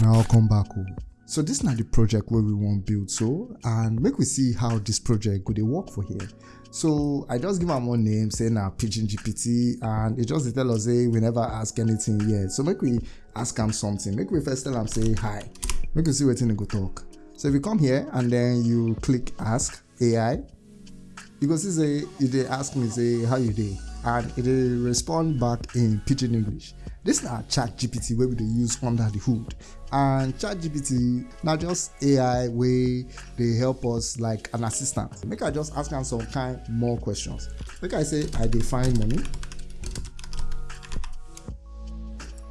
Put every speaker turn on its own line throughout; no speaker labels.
now I'll come back home. So this na the project where we wan build so and make we see how this project could work for here. So i just give am one name say na pidgin gpt and it just tell us say we never ask anything yet. So make we ask am something. Make we first tell am say hi. Make we see wetin e go talk. So if you come here and then you click ask ai you go see say e ask me say how you dey and e dey respond back in pidgin english. Dis na chat gpt wey we dey use under the hood. And chat gpt na just ai wey dey help us like an assistant. Make i just ask am some kind more questions. Make i say i dey find money.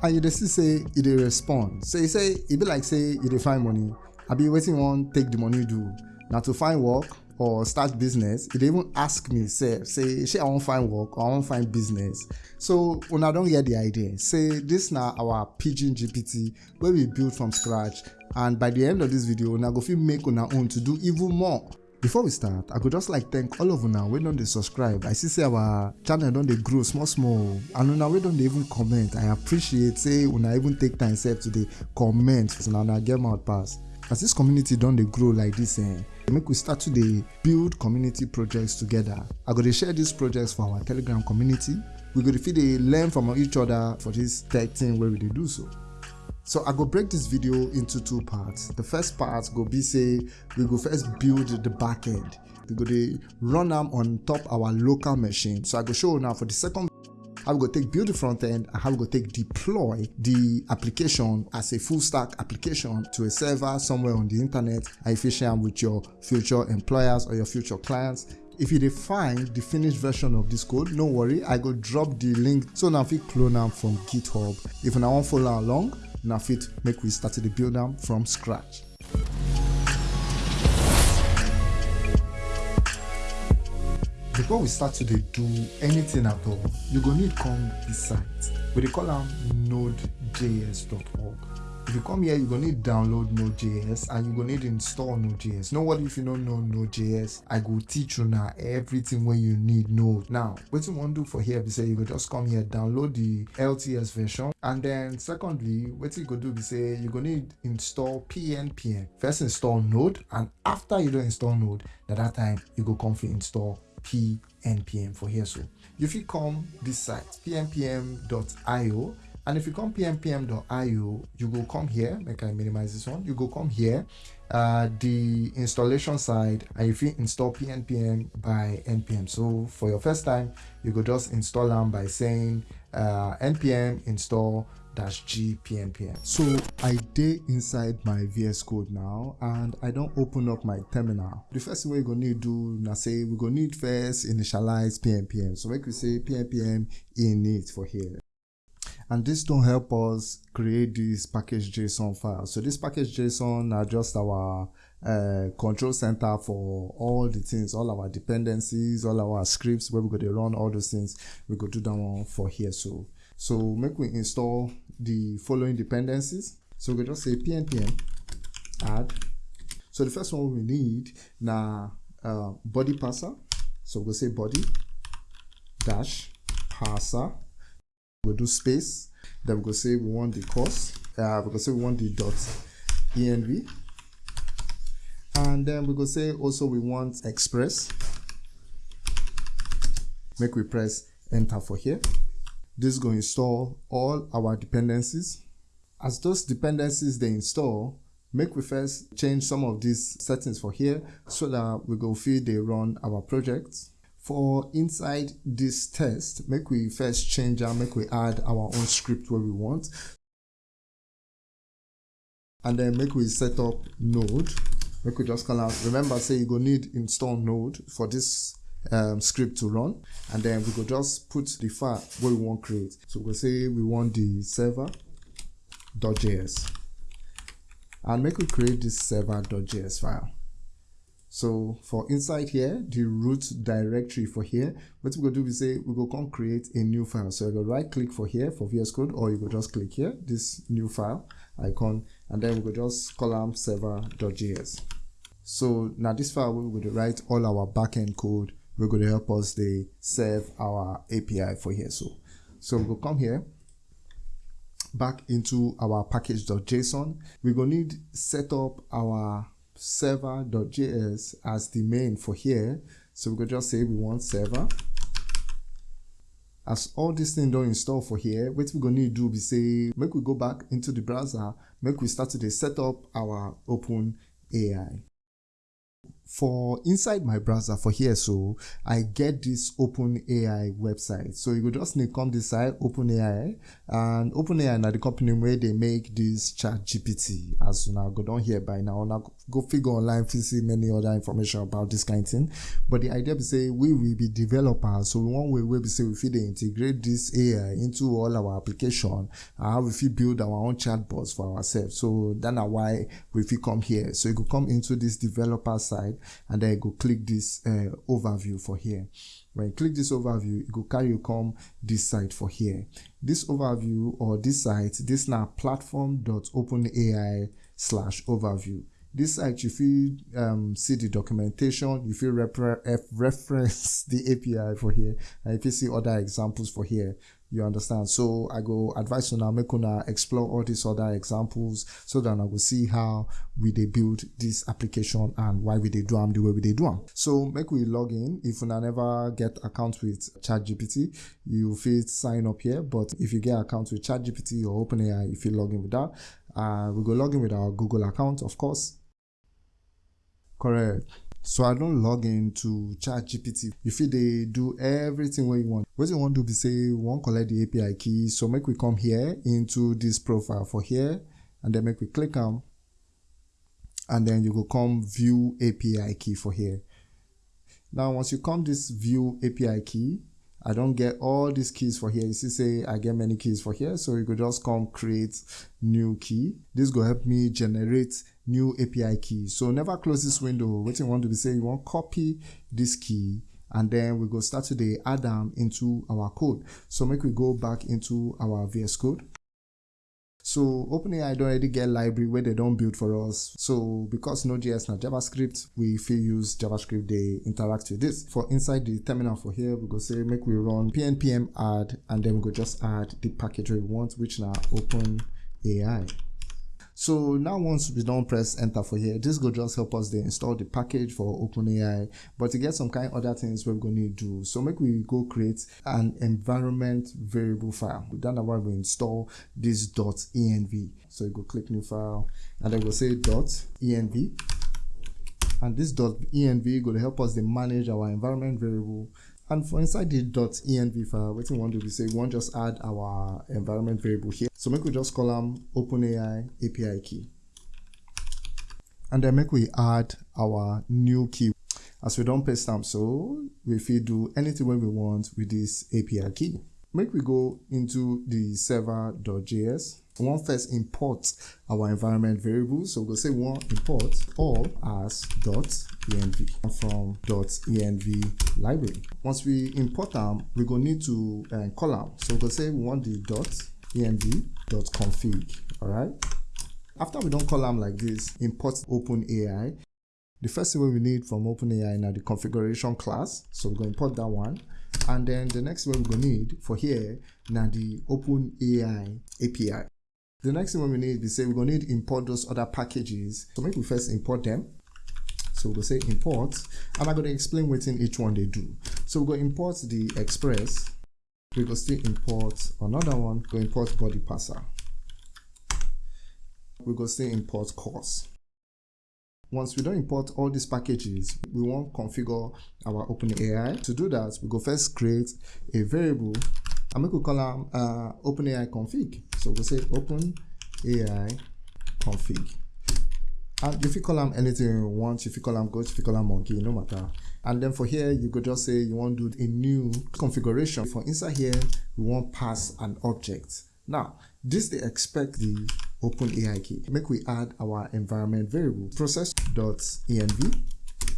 And you dey see say e dey respond. So e say e be like say e dey find money. Abi wetin you wan take the money do? Na to find work or start business e dey even ask me sef say shey i wan find work or i wan find business? So una don get the idea. Say this na our pidgin gpt wey we build from scratch and by the end of this video una go fit make una own to do even more. Before we start i go just like thank all of una wey don dey subscribe. I see say our channel don dey grow small small and una wey don dey even comment i appreciate say una even take time sef to dey comment. Una una get mouth pass as this community don dey grow like this eh make we start to dey build community projects together. I go dey share these projects for our telegram community. We go dey fit dey learn from each other for this tech thing we dey do so. So i go break this video into two parts. The first part go be say we go first build the back end. We go dey run am on top our local machine. So i go show una for the second how we go take build the front end and how we go take deploy the application as a full stack application to a server somewhere on the internet and you share am with your future employers or your future clients? If you dey find the finished version of this code no worry i go drop the link so una fit clone am from github. If una want follow along una fit make we start to build am from scratch before we start to do anything at all you go need come this site. We call am nodejs.org if you come here you're going to need download node.js and you're going to need install node.js no worry if you don't know node.js i go teach you now everything wey you need know. Now what you we wan do for here be say you go just come here download the lts version and then secondly what you go do be say you go need install pnpm first install node and after you don install node na that time you go come fit install pnpm for here. So if you come this site pnpm.io and if you come pnpm.io you go come here. I minimize this one. You go come here uh the installation side and if you install pnpm by npm so for your first time you go just install am by saying uh npm install dash g pnpm so i dey inside my vs code now and i don't open up my terminal. The first thing we're you go need to do na say we're gonna need first initialize pnpm so make we say pnpm init for here. And this don help us create this package json file. So this package json na just our uh, control center for all the things all our dependencies all our scripts where we go to run all those things we go do that one for here so. So make we install the following dependencies. So we just say pnpm add. So the first one we need na uh, body parser. So we go say body dash parser. We go do space. Then we go say we want the cors uh, we go say we want the dot env and then we go say also we want express. Make we press enter for here this go install all our dependencies. As those dependencies they install make we first change some of these settings for here so that we go fit they run our project for inside this test make we first change am make we add our own script wey we want. And then make we set up node. Make we just call am remember say you go need install node for this um, script to run and then we go just put the file wey we wan create. So we go say we want the server.js and make we create this server.js file. So for inside here the root directory for here what we go do be say we go come create a new file. So you go right click for here for vs code or you go just click here this new file icon and then we go just call am server.js so now this file we go write all our backend code we're going to help us they serve our API for here. So, so we'll come here. back into our package.json. We're going to need set up our server.js as the main for here. So we could just say we want server. As all these things don't install for here, what we're gonna do be say, make we go back into the browser, make we start to set up our open AI for inside my browser for here so i get this open ai website. So you go just need come this side open ai and open ai na the company where they make this chat gpt as now go down here by now now go figure online see many other information about this kind of thing. But the idea be say we will be developers so one way we will be say we fit integrate this ai into all our application and how we build our own chatbots for ourselves. So that's why we fit come here. So you go come into this developer side and then go click this uh, overview for here. When you click this overview it go carry you come this site for here. This overview or this site this now platform.openai slash overview. This site you feel um, see the documentation you feel refer reference the api for here and if you see other examples for here you understand? So i go advise you now make una explore all these other examples so that i will see how we they build this application and why we they do them the way we they do them so make we log in. If una never get account with ChatGPT, you feel sign up here. But if you get account with ChatGPT or openai if you log in with that. Uh, we go log in with our google account of course. Correct so i don't log in to chat gpt you feel they do everything what you want. What you want to be say we want collect the api key. So make we come here into this profile for here and then make we click on and then you go come view api key for here. Now once you come this view api key I don't get all these keys for here. You see, say I get many keys for here. So you could just come create new key. This will help me generate new API key. So never close this window. What you want to be saying, you want copy this key and then we go start to the add them into our code. So make we go back into our VS Code. So OpenAI don't already get library where they don't build for us. So because Node.js and JavaScript, we feel use JavaScript, they interact with this. For inside the terminal for here, we go say make we run pnpm add and then we go just add the package we want, which now OpenAI. So now once we don't press enter for here, this will just help us to install the package for OpenAI. But to get some kind of other things we're going to do. So make we go create an environment variable file. Then why we install this dot .env. So you go click new file and then we'll say .env. And this dot .env to help us to manage our environment variable and for inside the .env file, what we want to do is say we want just add our environment variable here. So make we just call them OpenAI API key. And then make we add our new key. As we don't paste them, so if we do anything we want with this API key. Make we go into the server.js want first import our environment variables. So we'll say one import all as dot env from dot env library. Once we import them, we're going to need to uh, call them. So we'll say we want the dot env dot config. All right. After we don't call them like this, import OpenAI. The first thing we need from OpenAI now the configuration class. So we're going to import that one. And then the next one we're going to need for here now the OpenAI API. The next thing we need is say we're going to need import those other packages. So maybe we first import them. So we'll say import, and I'm going to explain what in each one they do. So we're going to import the express. We go still import another one. Go import body parser. We go still import cors. Once we don't import all these packages, we want to configure our OpenAI. To do that, we go first create a variable and we could call them uh, OpenAI config. So we'll say OpenAI config. And if you call them anything you want, if you call them goat, if you call them monkey, no matter. And then for here, you could just say you want to do a new configuration. For inside here, we want pass an object. Now, this they expect the OpenAI key. Make we add our environment variable process.env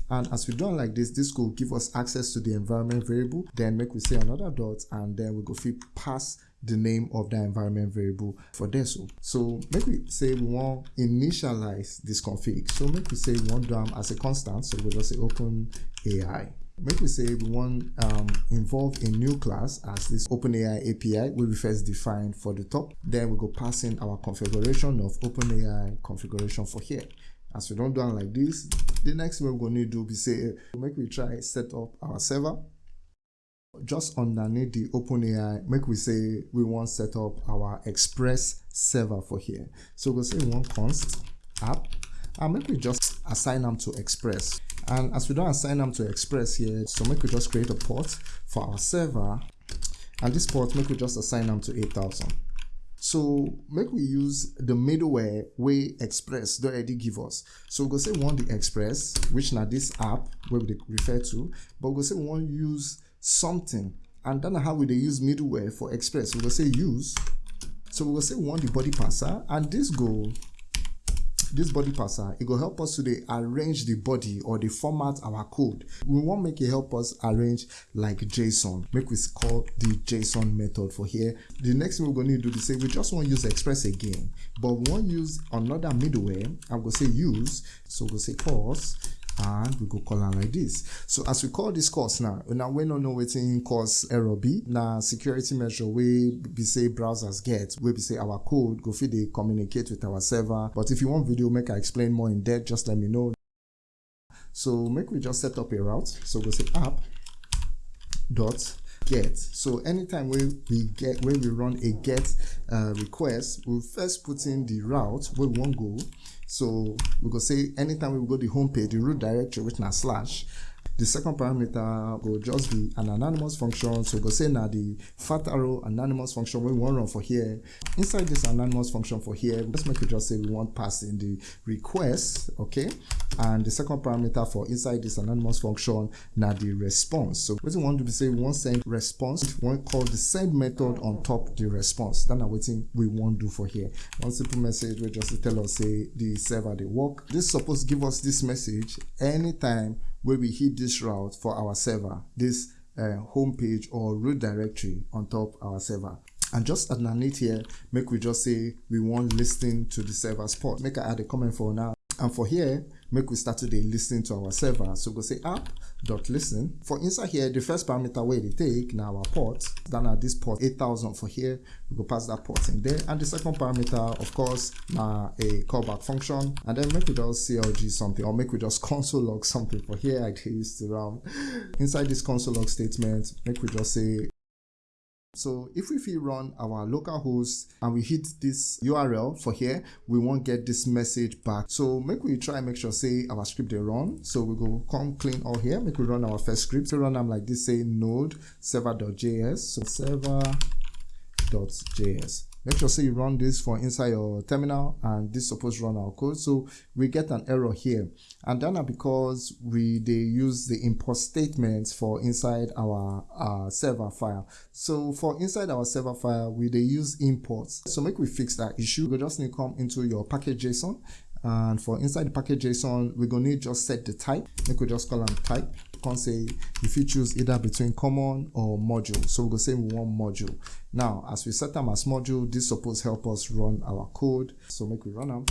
and as we done like this, this will give us access to the environment variable. Then make we say another dot and then we go fit pass the name of the environment variable for this. one. So make we say we want initialize this config. So make we say we want them as a constant. So we'll just say open AI. make we say we want um, involve a new class as this OpenAI API will be first defined for the top. Then we go pass in our configuration of OpenAI configuration for here. As we don't do it like this, the next thing we're going to do is say, eh, make we try set up our server. Just underneath the OpenAI, make we say we want set up our Express server for here. So we'll say want const app and make we just assign them to Express. And as we don't assign them to Express here, so make we just create a port for our server. And this port, make we just assign them to 8000. So make we use the middleware way Express they already give us. So we go say we want the Express, which now this app where we refer to, but we go say we want to use something. And then how we they use middleware for Express. We go say use. So we go say we want the body parser, and this go this body parser it will help us to arrange the body or the format our code. We want make it help us arrange like json make we call the json method for here. The next thing we're going to do is say we just want to use express again but we want to use another middleware. I'm going to say use so we'll say pause and we go call am like this. So as we call this cors now now we no know wetin cause error be na security measure we be say browsers get we be say our code go fit dey communicate with our server. But if you want video make i explain more in depth just let me know. So make we just set up a route. So go say app dot get. So anytime when we get when we run a get uh, request we'll first put in the route where we want go so we go say anytime we go to the home page the root directory which now slash the second parameter will just be an anonymous function. So go say now the fat arrow anonymous function we want run for here. Inside this anonymous function for here, let's make it just say we want pass in the request, okay? And the second parameter for inside this anonymous function now the response. So what we want to say we want send response, we want call the send method on top the response. Then I'm waiting we want do for here. One simple message will just tell us say the server they work. This is supposed to give us this message anytime where we hit this route for our server, this uh, home page or root directory on top our server. And just underneath here, make we just say we want listening to the server's port. Make I add a comment for now. And for here, make we start today listening to our server. So go say app dot listen. For inside here, the first parameter where they take now our port. Then at this port 8000 for here, we go pass that port in there. And the second parameter, of course, now a callback function. And then make we just CLG something or make we just console log something for here. I used to run inside this console log statement. Make we just say so if we run our localhost and we hit this URL for here, we won't get this message back. So make we try and make sure say our script they run. So we go come clean all here, make we run our first script. So run them like this, say node server.js. So server.js make sure say you run this for inside your terminal and this supposed run our code. So we get an error here. And then because we they use the import statements for inside our uh, server file. So for inside our server file we they use imports. So make we fix that issue. We just need to come into your package json and for inside the package json we're gonna need just set the type. We just call them type. Can say if you choose either between common or module. So we're gonna say we want module. Now as we set them as module this supposed help us run our code. So make we run them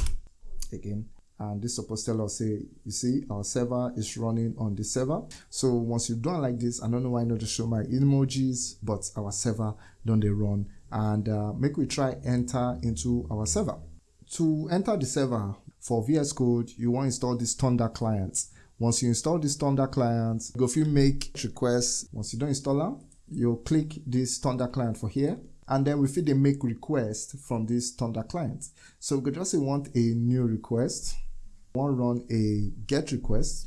again. And this supposed tell us say you see our server is running on the server. So once you've done like this i don't know why not to show my emojis but our server don't they run. And uh, make we try enter into our server. To enter the server for vs code you want to install this thunder clients once you install this Thunder client, go you make requests. Once you don't install them, you'll click this Thunder client for here. And then we feel they make request from this Thunder client. So we could just say want a new request. We want run a get request.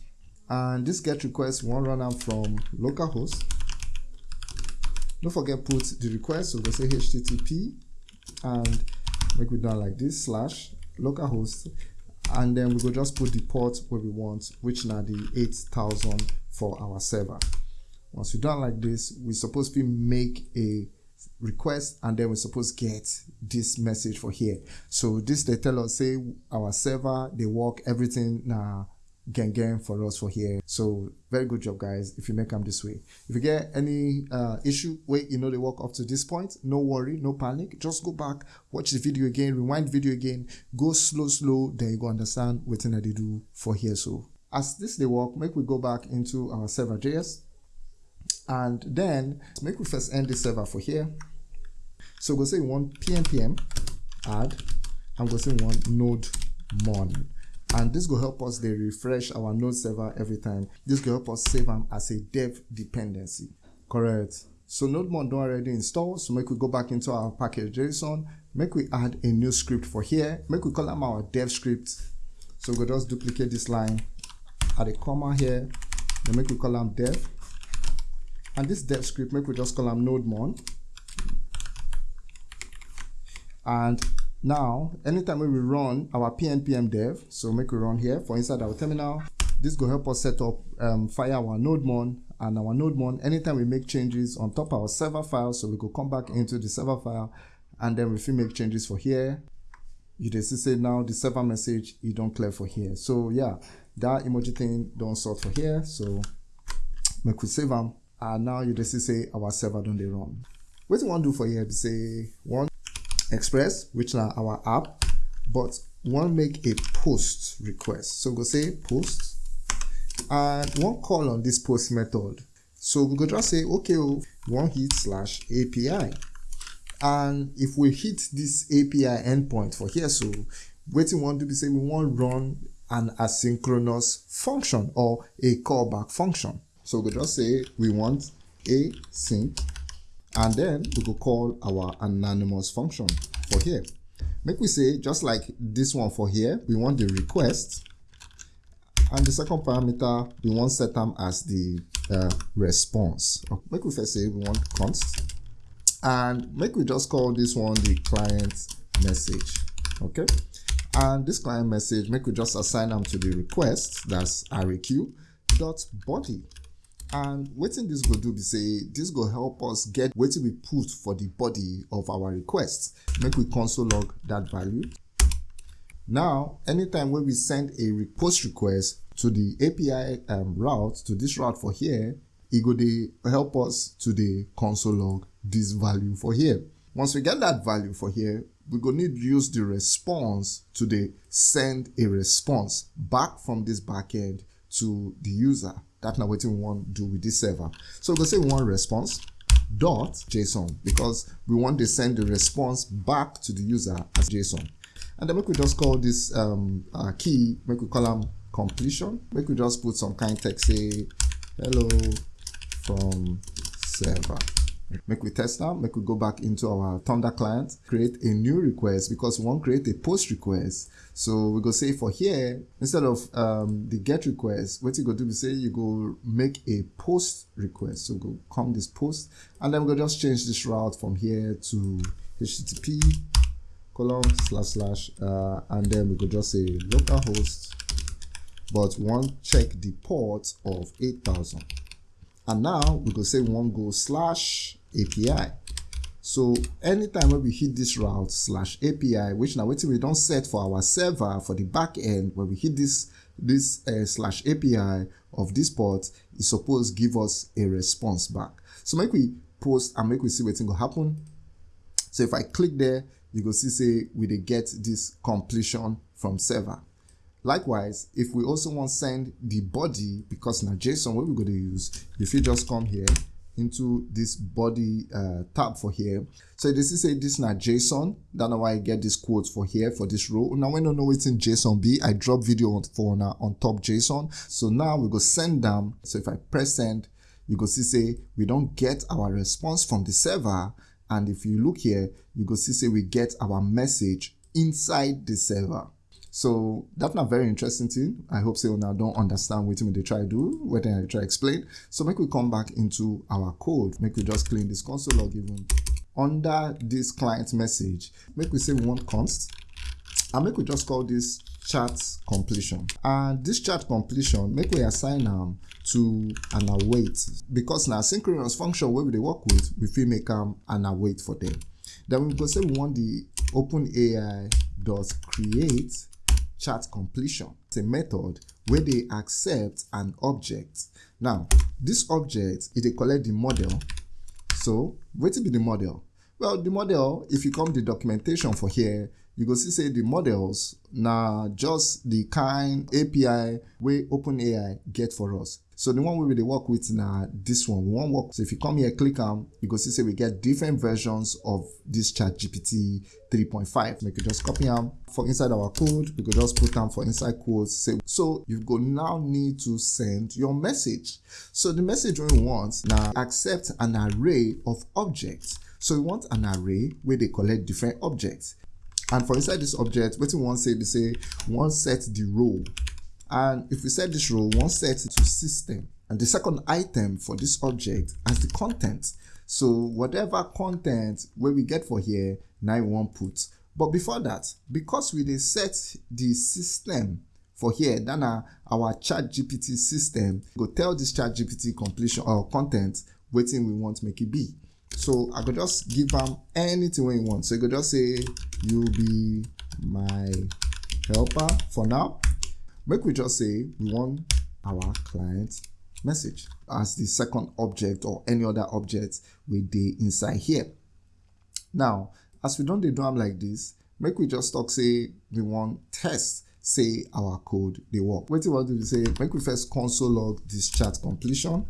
And this get request, we want run them from localhost. Don't forget put the request. So we say HTTP and make it done like this slash localhost and then we go just put the port where we want which now the 8000 for our server. Once we done like this we supposed to make a request and then we're supposed to get this message for here. So this they tell us say our server they work everything now gang for us for here. So very good job guys if you make them this way. If you get any uh issue wait you know they work up to this point no worry no panic. Just go back watch the video again rewind video again. Go slow slow then you go understand what they do for here. So as this they work make we go back into our server js and then make we first end the server for here. So we'll say one want pnpm add i'm going to say one node mon and this will help us they refresh our node server every time. This will help us save them as a dev dependency. Correct. So nodemon don't already install so make we go back into our package json. Make we add a new script for here. Make we call them our dev script. So we'll just duplicate this line. Add a comma here. Then make we call them dev. And this dev script make we just call them nodemon and now anytime we run our pnpm dev so make we run here for inside our terminal this will help us set up um, fire our nodemon and our nodemon anytime we make changes on top our server file so we could come back into the server file and then if we make changes for here. You just say now the server message you don't clear for here. So yeah that emoji thing don't sort for here so make we save them and now you just say our server don't they run. What you want to do for here say one express which are our app but one make a post request. So we go say post and one call on this post method. So we go just say okay oh, one hit slash api and if we hit this api endpoint for here so we want to be say we want run an asynchronous function or a callback function. So we just say we want async and then we could call our anonymous function for here. Make we say just like this one for here we want the request. And the second parameter we want set them as the uh, response. Make we first say we want const. And make we just call this one the client message. Okay and this client message make we just assign them to the request that's req dot body and wetin this go do be say this go help us get wetin we put for the body of our request make we console log that value. Now anytime when we send a post request to the api um, route to this route for here it go help us to the console log this value for here. Once we get that value for here we go need use the response to the send a response back from this backend to the user that's not what we want to do with this server. So we go say we want response dot json because we want to send the response back to the user as json. And then we just call this um, uh, key we call them completion. We just put some kind text say hello from server make we test that make we go back into our thunder client create a new request because we want create a post request. So we go say for here instead of um, the get request what you go do is say you go make a post request. So go come this post and then we go just change this route from here to http colon slash slash uh, and then we could just say localhost but one check the port of 8000 and now we could say one go slash API. So anytime when we hit this route slash API, which now wait we don't set for our server for the back end, when we hit this this uh, slash API of this port, is supposed give us a response back. So make we post and make we see what's going to happen. So if I click there, you go see say we they get this completion from server. Likewise, if we also want send the body because now JSON, what we're going to use, if you just come here into this body uh, tab for here. So this is a this not JSON. That's why I get this quote for here for this row. Now when I don't know it's in JSON B, I drop video on for now on top JSON. So now we go send them. So if I press send, you go see say we don't get our response from the server. And if you look here, you go see say we get our message inside the server. So that's not very interesting thing. I hope so now don't understand what they try to do, what they try to explain. So make we come back into our code. Make we just clean this console log even under this client message. Make we say we want const and make we just call this chat completion. And this chat completion, make we assign them to an await because now synchronous function where we work with, we feel make them an await for them. Then we go say we want the OpenAI dot create chat completion. It's a method where they accept an object. Now, this object, it they collect the model. So, what will be the model? Well, the model, if you come the documentation for here, you go see say the models na just the kind api wey openai get for us. So the one we dey work with na this one. We wan work so if you come here click am you go see say we get different versions of this chat gpt 3.5 make you just copy am for inside our code we go just put am for inside quotes say so you go now need to send your message. So the message we want na accept an array of objects. So we want an array where they collect different objects and for inside this object wetin we wan say be say we wan set the role and if we set this role we wan set to system. And the second item for this object as the content. So whatever content wey we get for here na we wan put. But before that because we dey set the system for here that na our chat gpt system go tell this chat gpt completion or content wetin we want make e be so i could just give them anything wey you want. So you could just say you be my helper for now. Make we just say we want our client message as the second object or any other object wey dey inside here. Now as we don't do them like this make we just talk say we want test say our code dey work. We wan do be say make we first console log this chat completion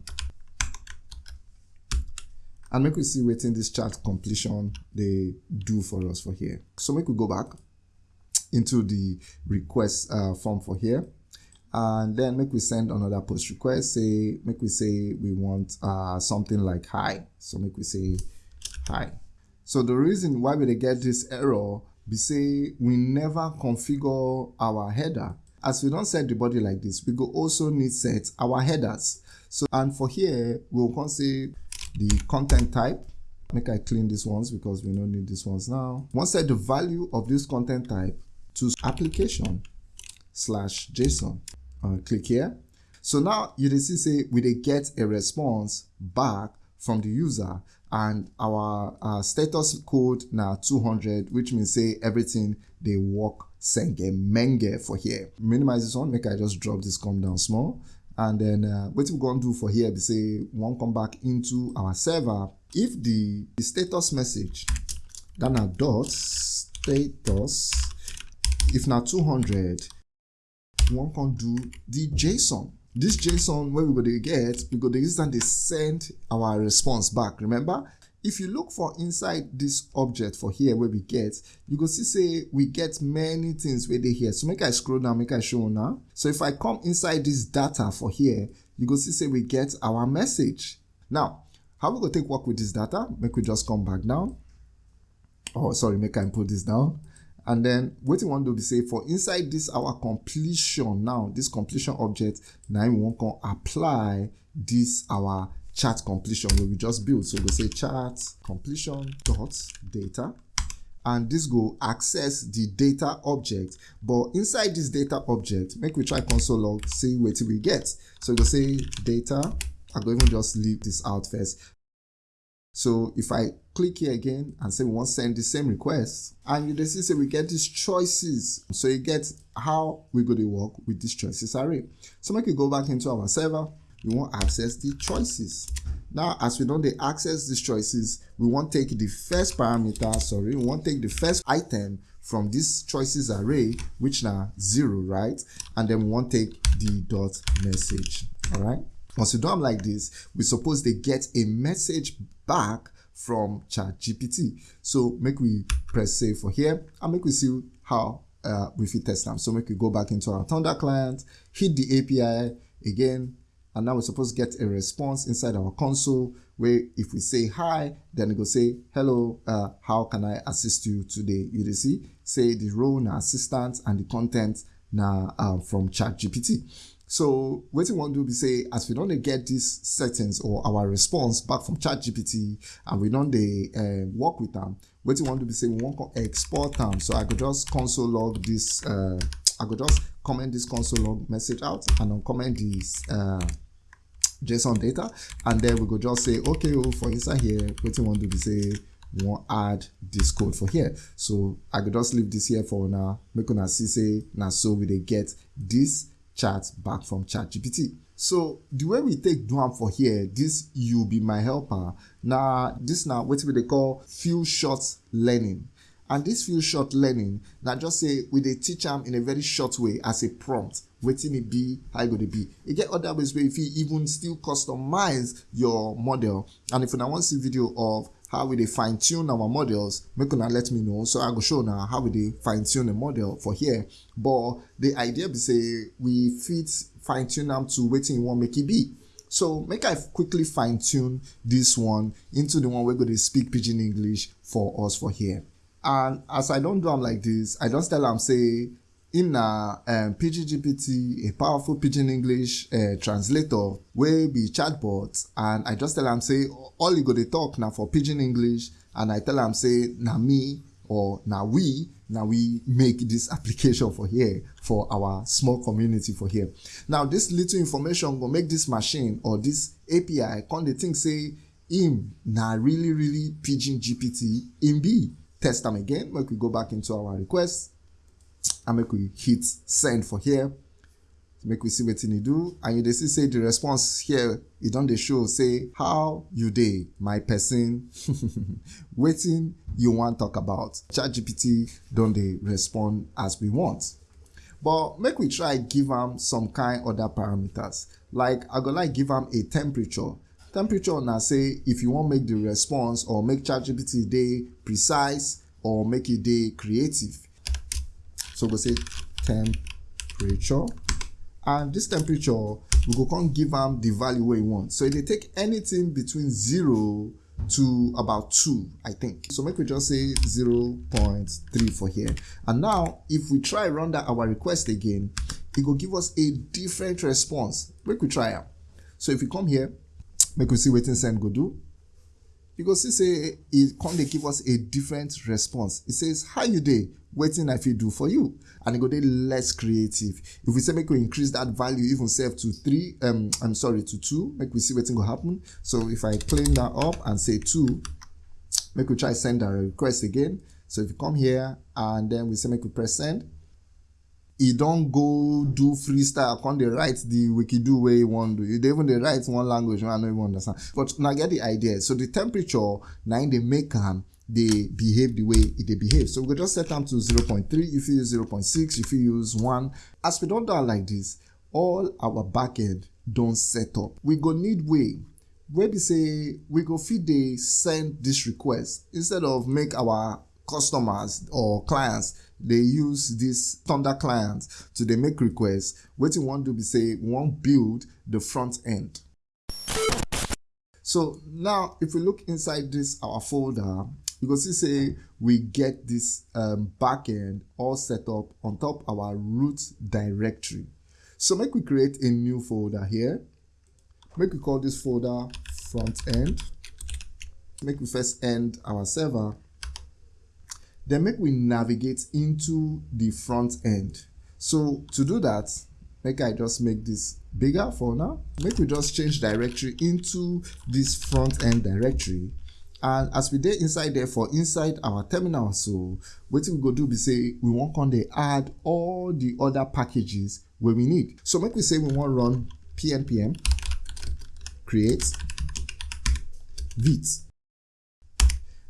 and make we see wetin this chat completion they do for us for here. So make we go back into the request uh, form for here. And then make we send another post request say make we say we want uh, something like hi. So make we say hi. So the reason why we get this error be say we never configure our header. As we don't set the body like this we go also need set our headers. So and for here we will come say the content type. Make i clean these ones because we don't need these ones now. Once set the value of this content type to application slash json. Uh, click here. So now you dey see say we dey get a response back from the user and our uh, status code now 200 which means say everything they work senge menge for here. Minimize this one. Make i just drop this come down small and then uh, what we're going to do for here be say one come back into our server if the, the status message then a dot status if now 200 one can do the json. This json where we go to get we go to use and they send our response back remember if you look for inside this object for here where we get you go see say we get many things where they here. So make i scroll down make i show now so if i come inside this data for here you go see say we get our message. Now how we go take work with this data? Make we just come back down. Oh sorry make i put this down. And then what we want to be say for inside this our completion now this completion object now we want to apply this our chat completion where we just build. So we say chat completion dot data. And this go access the data object. But inside this data object make we try console log see what we get. So go say data i go even just leave this out first. So if i click here again and say we want to send the same request and you see say we get these choices. So you get how we're going to work with these choices array. So make we go back into our server we want access the choices. Now as we don't access these choices we want take the first parameter sorry we want take the first item from this choices array which now zero right? And then we want take the dot message all right once we do them like this we suppose they get a message back from chat gpt so make we press save for here and make we see how uh, we fit test them so make we go back into our thunder client hit the api again and now we're supposed to get a response inside our console where if we say hi then it will say hello uh, how can i assist you today? You see say the role na assistant and the content now uh, from chat gpt so what we want to do be say as we don't get these settings or our response back from chat gpt and we don't they uh, work with them what we want to be say we want to export them so i could just console log this uh, i could just comment this console log message out and then comment this uh, JSON data, and then we go just say, okay, oh, for inside here, what you want to say, we want add this code for here. So I could just leave this here for now. Make una see say now so we they get this chat back from ChatGPT. So the way we take do am for here, this you be my helper. Now this now what we they call few shots learning. And this few short learning na just say we dey teach am in a very short way as a prompt wetin e be how e go dey be. E get other ways wey you fit even still customize your model. And if una wan see video of how we dey fine tune our models make una let me know. So i go show una how we dey fine tune a model for here. But the idea be say we fit fine tune am to wetin you wan make e be. So make i quickly fine tune this one into the one wey go dey speak pidgin english for us for here and as i don do am like this. I just tell am say im na um, pidgin-gpt a powerful pidgin english uh, translator wey be chatbot and i just tell am say all e go dey talk na for pidgin english and i tell am say na me or na we na we make this application for here for our small community for here. Now this little information go make this machine or this api come dey think say im na really really pidgin gpt im be test them again make we go back into our request and make we hit send for here. Make we see what you do. And you see say the response here e don dey show say how you day my person waiting you want talk about. ChatGPT don't they respond as we want. But make we try give them some kind other parameters. Like i go like give them a temperature temperature na say if you wan make the response or make chatgpt dey precise or make e dey creative. So we go say temperature. And this temperature we go come give am the value wey we want. So e dey take anything between zero to about two i think. So make we just say 0.3 for here. And now if we try run that our request again it go give us a different response. Make we try am. So if we come here make we see wetin send go do. You go see say e come dey give us a different response. E says how you dey? Wetin i fit do for you? And e go dey less creative. If we say make we increase that value even sef to three um i'm sorry to two make we see wetin go happen. So if i clean that up and say two make we try send our request again. So if you come here and then we say make we press send e don go do freestyle come dey write the wikido wey e wan do. Even dey write one language wey i no even understand. But una get the idea. So the temperature na im dey make am dey behave the way e dey behave. So we go just set am to 0.3 you fit use 0.6 you fit use 1 as we don do am like this all our backend don set up. We go need way wey be say we go fit dey send this request. Instead of make our customers or clients they use this thunder client to dey make requests. Wetin we wan do be say we wan build the front end. So now if we look inside this our folder you go see say we get this um, backend all set up on top our root directory. So make we create a new folder here. Make we call this folder front end. Make we first end our server then make we navigate into the front end. So to do that make i just make this bigger for now. Make we just change directory into this front end directory. And as we dey inside there for inside our terminal so wetin we go do be say we want come dey add all the other packages where we need. So make we say we wan run pnpm create vite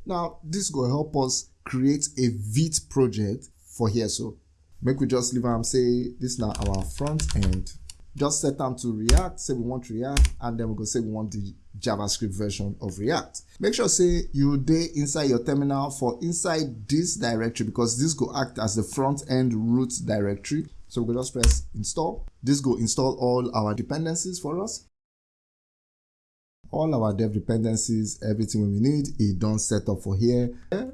now this go help us create a vite project for here. So make we just leave am say this now our front end. Just set am to react say we want react and then we go say we want the javascript version of react. Make sure say you dey inside your terminal for inside this directory because this go act as the front end root directory. So we go just press install. This go install all our dependencies for us all our dev dependencies everything we need e don set up for here.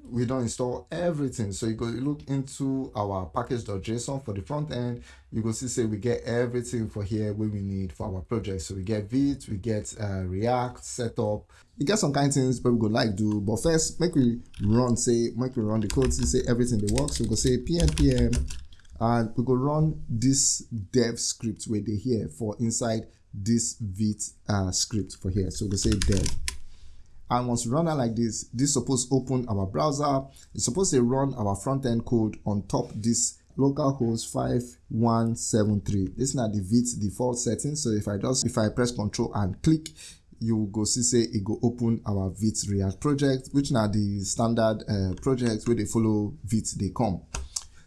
We don't install everything. So you go look into our package.json for the front end. You go see say we get everything for here we need for our project. So we get vite we get uh, react setup e get some kind of things but we go like do but first make we run say make we run the code see say everything dey work. So we go say pnpm and we go run this dev script where they here for inside this vite uh, script for here. So we say dev. And once we run it like this, this supposed open our browser. It's supposed to run our front end code on top this localhost 5173. This is not the vite default setting. So if I just if I press control and click, you go see say it go open our vite react project which now the standard uh, projects where they follow vite they come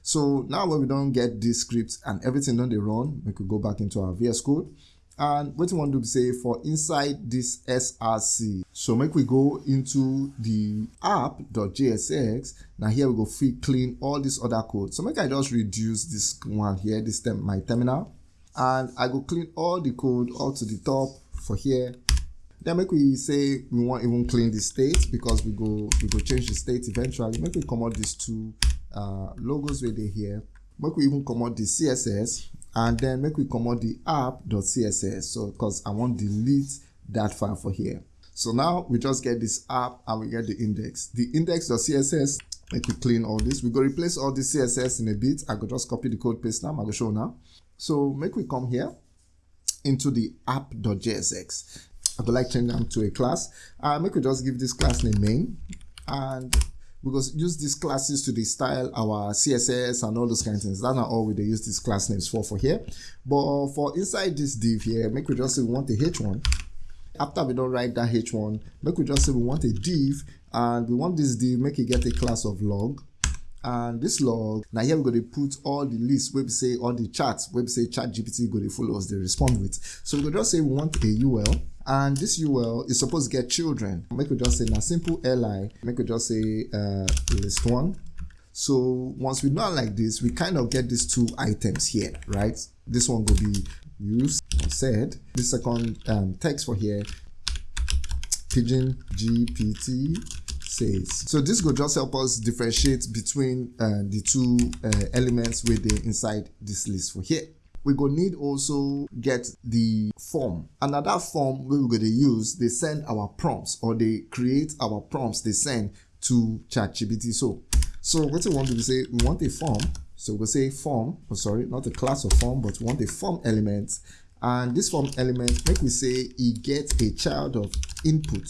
so now when we don't get this script and everything done they run we could go back into our vs code and what we want to say for inside this src so make we go into the app.jsx now here we go free clean all this other code. So make i just reduce this one here this term my terminal. And i go clean all the code all to the top for here. Then make we say we want even clean the state because we go we go change the state eventually. Make we come out these two uh, logos where they here. Make we even come out the css and then make we come out the app.css so because i want delete that file for here. So now we just get this app and we get the index. The index.css make we clean all this. We go replace all the css in a bit. I go just copy the code paste now. I go show now. So make we come here into the app.jsx I would like change them to a class. Uh, make we just give this class name main. And go use these classes to the style our CSS and all those kind of things. That's not all we they use these class names for for here. But for inside this div here, make we just say we want a h1. After we don't write that h1, make we just say we want a div and we want this div make it get a class of log and this log now here we're going to put all the lists where we say all the charts where we say chat gpt go to follow us they respond with so we could just say we want a ul and this ul is supposed to get children. Make we just say now simple li make we just say uh, list one. So once we know like this we kind of get these two items here right? This one will be used said. This second um, text for here pigeon gpt says. So this will just help us differentiate between uh, the two uh, elements within inside this list for here we go need also get the form and at that form we we're going to use they send our prompts or they create our prompts they send to ChatGPT. So, so what we want to say, we want a form. So we'll say form, oh, sorry, not a class of form, but we want a form element. And this form element, make we say it gets a child of input.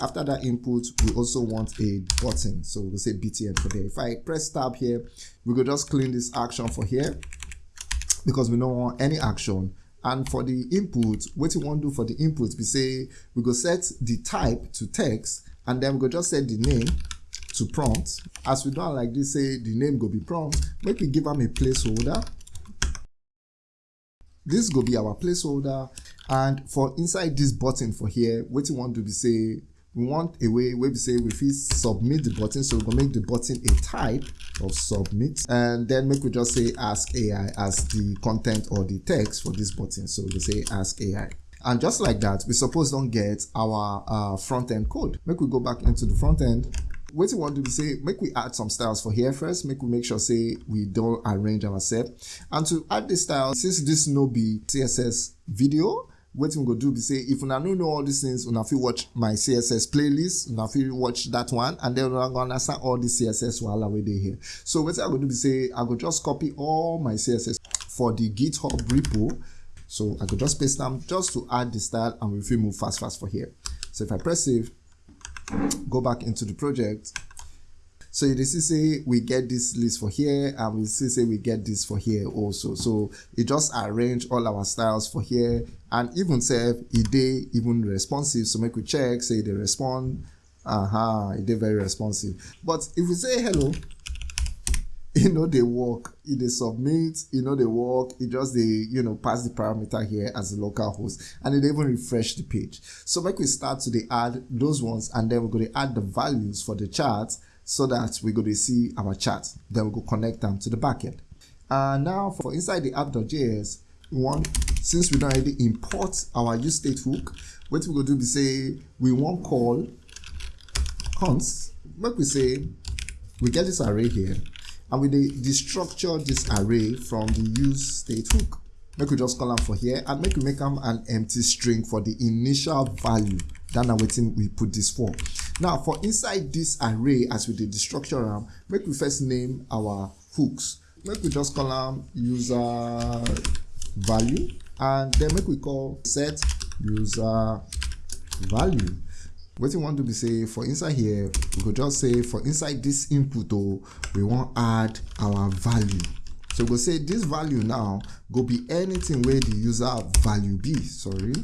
After that input, we also want a button. So we'll say BTN for there. If I press tab here, we could just clean this action for here because we don't want any action. And for the input what you want to do for the input we say we go set the type to text and then we go just set the name to prompt. As we don't like this say the name go be prompt make we give them a placeholder. This go be our placeholder. And for inside this button for here what you want to be say we want a way where we say we fit submit the button so we're gonna make the button a type of submit and then make we just say ask ai as the content or the text for this button. So we say ask ai and just like that we suppose don't get our uh, front end code. Make we go back into the front end. What we want to say make we add some styles for here first. Make we make sure say we don't arrange ourselves. And to add the style since this no be css video wetin we go do be say if una no know all these things una fit watch my css playlist una fit watch that one and then una go understand all the css wahala wey dey here. So wetin i go do be say i go just copy all my css for the github repo. So i go just paste am just to add the style and we fit move fast fast for here. So if i press save go back into the project so you see say we get this list for here and we see say we get this for here also. So it just arrange all our styles for here and even say it they even responsive. So make we check, say they respond. Uh-huh, it they very responsive. But if we say hello, you know they work it they submit you know they work it just they you know pass the parameter here as a local host and it even refresh the page so make we start to the add those ones and then we're going to add the values for the charts so that we're going to see our chart. Then we go connect them to the backend. And now for inside the app.js, we want, since we don't already import our use state hook, what we go do be say, we want call const, What we say, we get this array here, and we destructure this array from the use state hook. Make we just call them for here, and make we make them an empty string for the initial value. Then I'm waiting we put this for. Now for inside this array as we did the structure RAM, make we first name our hooks. Make we just call them user value and then make we call set user value. What you want to be say for inside here, we could just say for inside this input oh, we want add our value. So we'll say this value now go be anything where the user value be, sorry.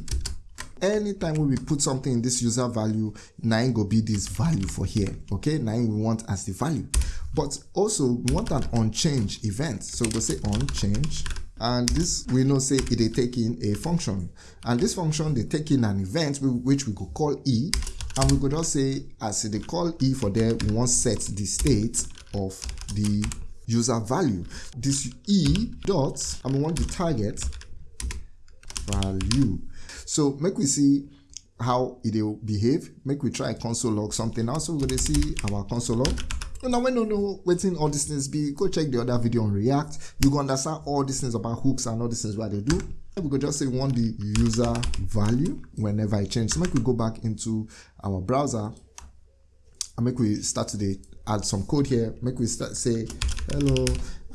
Anytime we put something in this user value nine go be this value for here okay? Nine we want as the value. But also we want an onChange event. So we'll say onChange and this we know say it take in a function. And this function they take in an event which we could call e and we could just say as they call e for there we want set the state of the user value. This e dot and we want the target value so make we see how it will behave. Make we try console log something else so we're going to see our console log. Now when you know waiting all these things be go check the other video on react. You go understand all these things about hooks and all these things what they do. We could just say we want the user value whenever it changes so make we go back into our browser and make we start to add some code here. Make we start say hello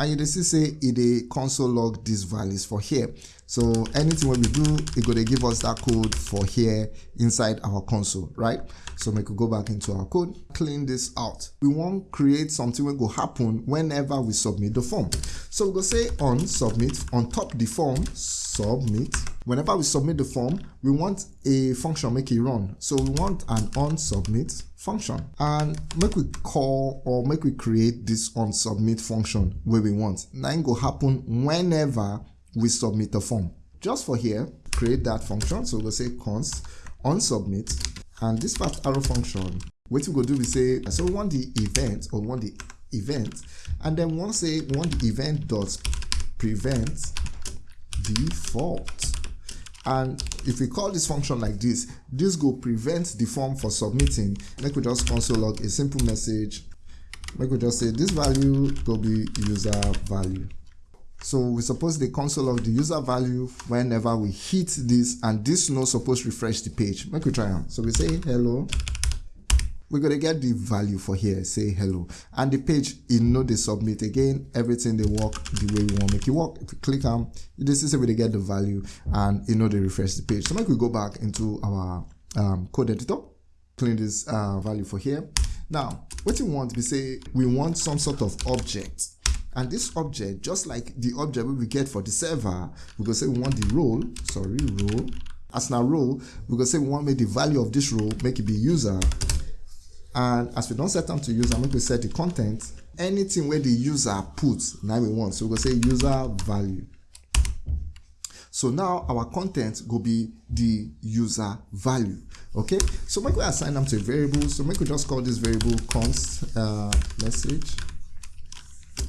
and you see say it a console log these values for here. So anything when we do it gonna give us that code for here inside our console right? So we could go back into our code clean this out. We want create something will go happen whenever we submit the form. So we go say on submit on top the form submit whenever we submit the form we want a function make it run. So we want an on submit function. And make we call or make we create this on submit function where we want. Now go happen whenever we submit the form. Just for here create that function. So we'll say const on submit and this part arrow function what we go do we say so we want the event or we want the event. And then once say we want the event dot prevent default and if we call this function like this this will prevent the form for submitting. Make we just console log a simple message. Make we just say this value will be user value. So we suppose the console log the user value whenever we hit this and this no supposed refresh the page. Make we try on so we say hello we're going to get the value for here say hello. And the page you know they submit again everything they work the way we want. Make it work if we click on this is where they get the value and you know they refresh the page. So make we go back into our um, code editor clean this uh, value for here. Now what we want we say we want some sort of object. And this object just like the object we get for the server we go say we want the role sorry role. As now role we go say we want make the value of this role make it be user and as we don't set them to user make we set the content. Anything where the user puts now we want. So we go say user value. So now our content will be the user value okay? So make we assign them to a variable. So make we just call this variable const uh, message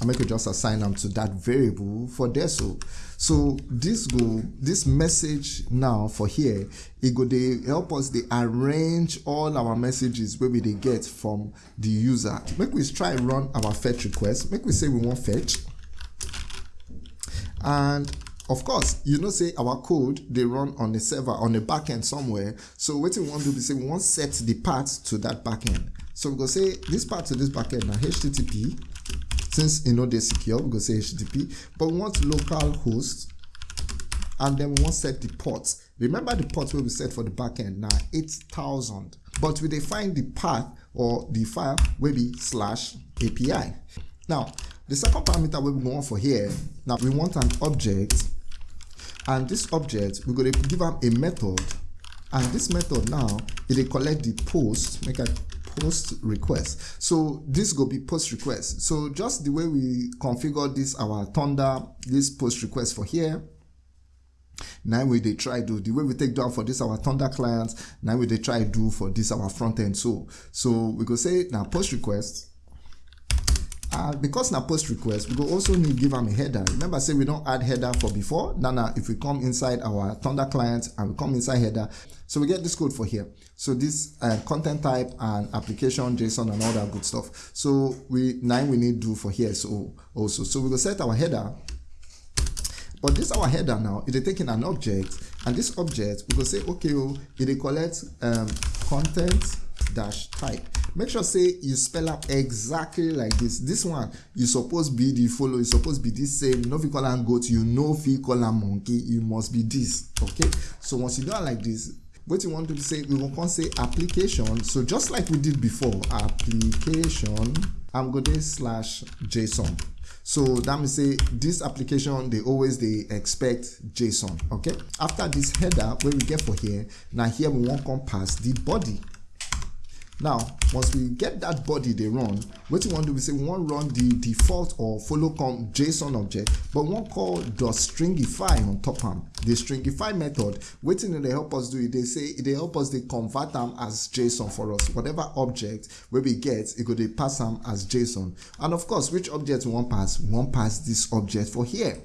and make we just assign them to that variable for there so so this go this message now for here it go they help us they arrange all our messages where we they get from the user. Make we try run our fetch request. Make we say we want fetch. And of course you know say our code they run on the server on the backend somewhere. So what we want to do is say we want set the path to that backend so we go say this part to this backend now http since you know they're secure we go say http but we want local host and then we want set the port. Remember the port where we set for the backend now 8000 but we define the path or the file will be slash api now the second parameter we want for here now we want an object and this object we're going to give them a method and this method now it collect the post make a post request. So this go be post request. So just the way we configure this our thunder this post request for here now we they try do. The way we take down for this our thunder clients now we they try do for this our front end. So so we go say now post request. Uh, because now post request we go also need give them a header. Remember say we don't add header for before. Now now if we come inside our thunder client and we come inside header so we get this code for here so this uh, content type and application json and all that good stuff. So we nine we need do for here so also. So we go set our header. But this our header now it is taking an object and this object we go say okay oh, it collect um, content dash type. Make sure say you spell out exactly like this. This one you suppose be the follow you suppose be this same. You know you call am goat you know if you call am monkey. You must be this okay? So once you do it like this what you want to say we will say application. So just like we did before application i'm going to slash json. So that means say this application they always they expect json okay? After this header where we get for here now here we want come pass the body now once we get that body they run what we want to do we say we want run the default or follow come json object but we want call the stringify on top am the stringify method waiting they help us do it they say they help us they convert them as json for us. Whatever object where we get it go they pass them as json and of course which object we want pass? We want pass this object for here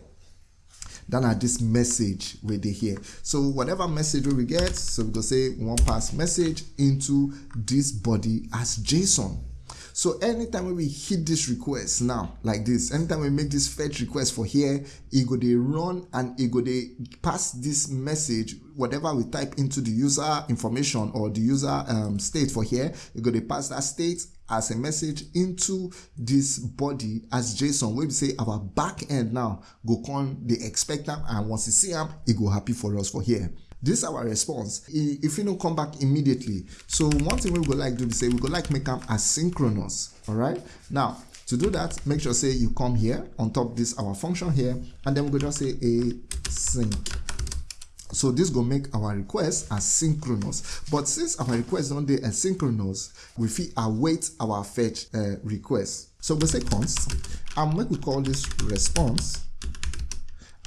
than at this message they hear. So whatever message we get, so we go say one pass message into this body as JSON. So anytime we hit this request now, like this, anytime we make this fetch request for here, it go they run and it go they pass this message, whatever we type into the user information or the user um, state for here, it go they pass that state as a message into this body as JSON. We say our back end now go on the expect them and once you see them, it go happy for us for here. This is our response. If you don't come back immediately. So one thing we would like to do is say we would like make them asynchronous. All right. Now to do that, make sure say you come here on top this our function here, and then we go just say async so this go make our request asynchronous. But since our request don't asynchronous, we fit await our fetch uh, request. So we say const and make we call this response.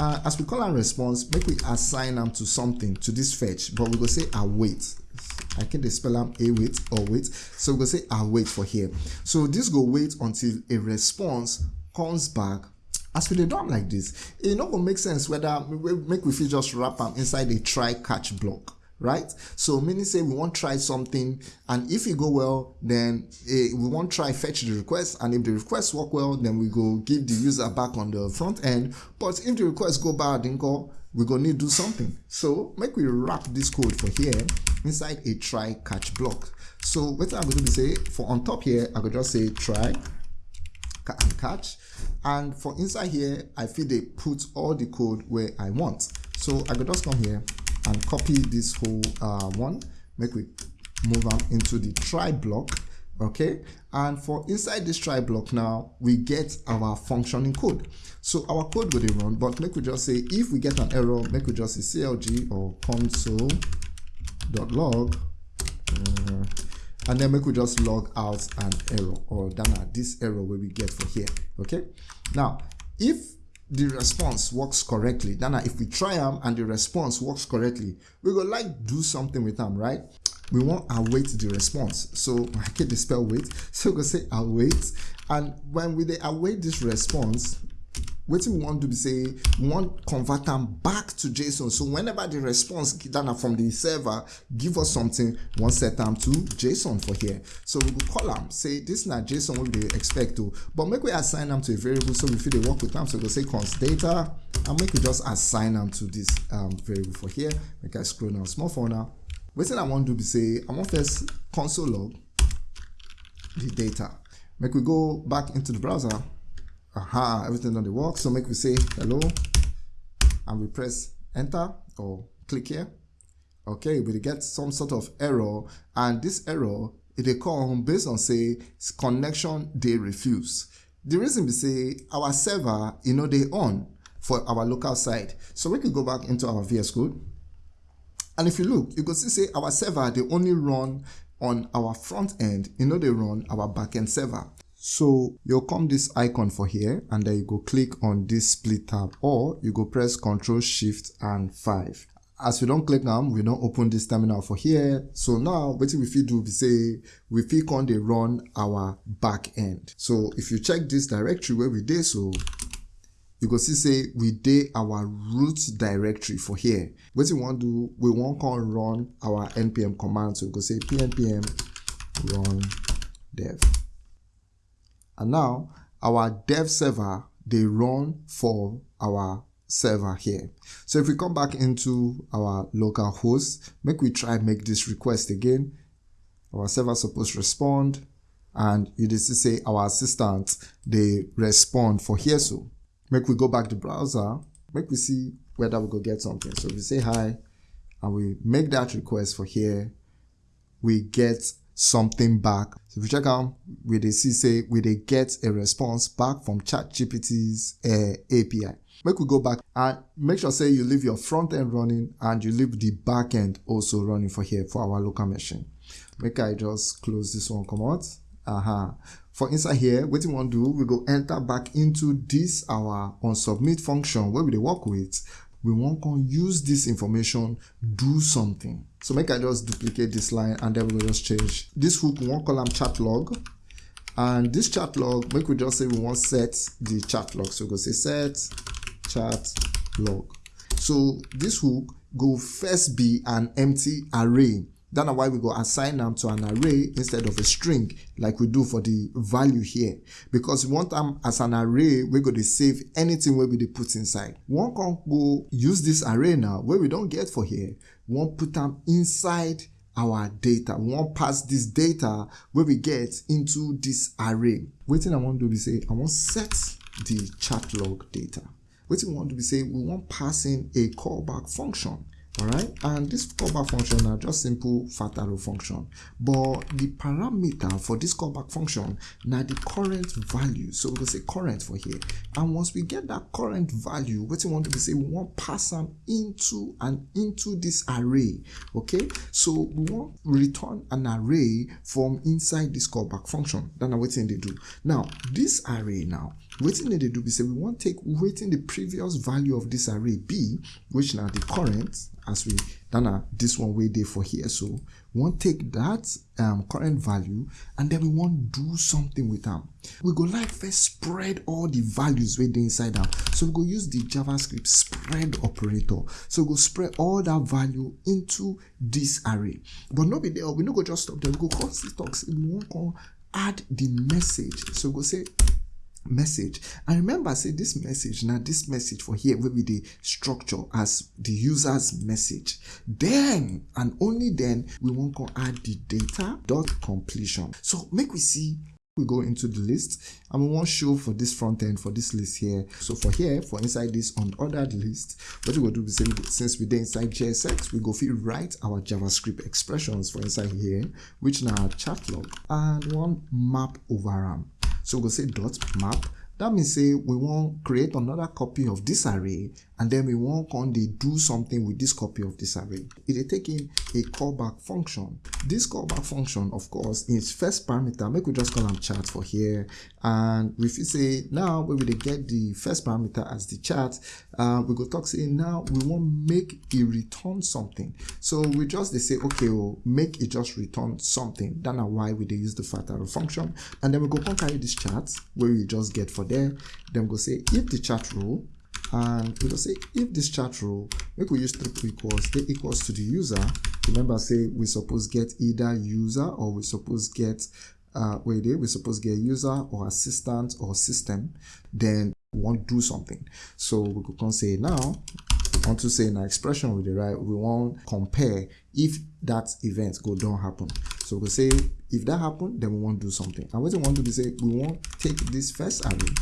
Uh, as we call our response, make we assign them to something to this fetch, but we go say await. I can not spell them a wait or wait. So we go say await for here. So this go wait until a response comes back as we dey do am like this e no go make sense whether make we fit just wrap am inside a try catch block right? So meaning say we wan try something and if e go well then eh, we wan try fetch the request and if the request work well then we go give the user back on the front end. But if the request go bad we go need to do something. So make we wrap this code for here inside a try catch block. So what I'm going to say for on top here i could just say try and catch. And for inside here i feel they put all the code where i want. So i could just come here and copy this whole uh, one. Make we move them into the try block okay? And for inside this try block now we get our functioning code. So our code will run but make we just say if we get an error make we just say clg or console.log uh, and then make we just log out an error or dana this error where we get for here okay? Now if the response works correctly. Then if we try them and the response works correctly we go like do something with them right? We want await the response. So i can't spell wait. So we go say await. And when we await this response wetin we wan do be say we wan convert am back to json so whenever the response dana from the server give us something we wan set am to json for here. So we go call am say this na json wey we dey expect to but make we assign am to a variable so we fit dey work with am. So we go say const data and make we just assign am to this um, variable for here. Make i scroll down small for now. Wetin i wan do be say i wan first console log the data. Make we go back into the browser aha everything on the work so make we say hello and we press enter or click here. Okay we get some sort of error and this error it come based on say connection they refuse. The reason we say our server you know they on for our local side. So we can go back into our vs code and if you look you go see say our server they only run on our front end you know they run our backend server so you'll come this icon for here and then you go click on this split tab or you go press Ctrl Shift and 5. As we don't click them, we don't open this terminal for here. So now what we fit do we say we fit on they run our back end. So if you check this directory where we did so you go see say we did our root directory for here. What we want to do, we want to run our npm command. So we go say pnpm run dev and now our dev server they run for our server here. So if we come back into our local host make we try make this request again. Our server supposed to respond and you just say our assistant they respond for here. So make we go back to browser make we see whether we go get something. So we say hi and we make that request for here we get something back. So if you check out, we they see say we they get a response back from ChatGPT's uh, API. Make we go back and make sure say you leave your front end running and you leave the back end also running for here for our local machine. Make I just close this one come out. Uh-huh. For inside here, what you want to do, we go enter back into this our on submit function where we work with. We want to use this information, do something. So make I just duplicate this line and then we'll just change this hook, we want column chat log. And this chat log, make we just say we want set the chat log. So we go say set chat log. So this hook go first be an empty array that's why we go assign them to an array instead of a string like we do for the value here. Because we want them as an array, we're going to save anything where we put inside. One can go use this array now where we don't get for here. We want put them inside our data. We want pass this data where we get into this array. What I want to is say, I want set the chat log data. What we want to be say, we want passing a callback function all right and this callback function are just simple fat arrow function. But the parameter for this callback function now the current value. So we'll say current for here. And once we get that current value what we want to say we want pass them into and into this array. Okay? So we want return an array from inside this callback function. That's what they do. Now this array now wetin they do be say we want take wetin the previous value of this array b, which now the current as we done this one way there for here. So we want take that um, current value and then we want do something with them we go like first spread all the values way dey inside them so we go use the javascript spread operator. So we go spread all that value into this array. But no be there we no go just stop there. We go this talks we want add the message. So we go say message. And remember say this message now this message for here will be the structure as the user's message. Then and only then we want to add the data dot completion. So make we see we go into the list and we want show for this front end for this list here. So for here for inside this unordered list what we will do is since we did inside jsx we go fit write our javascript expressions for inside here which now chat log and one map over them so we'll say dot map. That means say we want create another copy of this array and then we want on they do something with this copy of this array. It is taking a callback function. This callback function, of course, is first parameter. Make we just call them chart for here. And if you say now we will get the first parameter as the chart, uh, we go talk say now we want make it return something. So we just they say okay, well, make it just return something. That's why we they use the fat arrow function. And then we go carry this chart where we just get for there. Then we go say if the chart row and we will say if this chat row make we use triple equals they equals to the user. Remember say we suppose get either user or we suppose get uh wait we suppose get user or assistant or system then we want to do something. So we can say now want to say in our expression with the right we want compare if that event go don't happen. So we say if that happen then we want to do something. And what we want to be say we want take this first array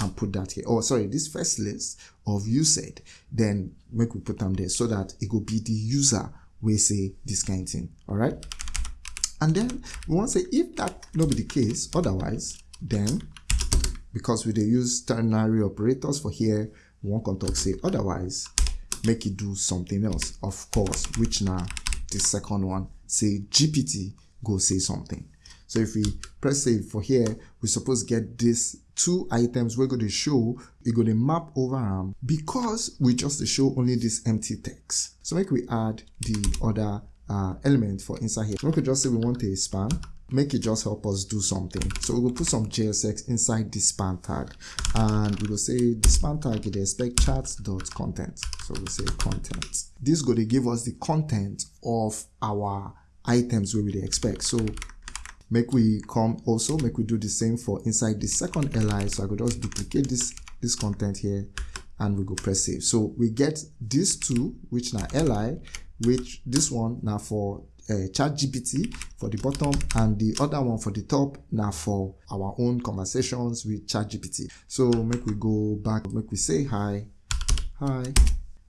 and put that here. Oh, sorry, this first list of you said, then make we put them there so that it will be the user we say this kind of thing. All right. And then we want to say if that not be the case, otherwise, then because we they use ternary operators for here, we want to talk say otherwise, make it do something else, of course, which now the second one say GPT go say something. So if we press save for here, we suppose get this two items we're going to show, we're going to map over them because we just show only this empty text. So make we add the other uh, element for inside here. We could just say we want a span. Make it just help us do something. So we will put some jsx inside this span tag and we will say the span tag it expect chats dot content. So we'll say content. This going to give us the content of our items we we expect. So make we come also make we do the same for inside the second li so i could just duplicate this this content here and we go press save. So we get these two which now li which this one now for uh, chat gpt for the bottom and the other one for the top now for our own conversations with chat gpt so make we go back make we say hi. Hi.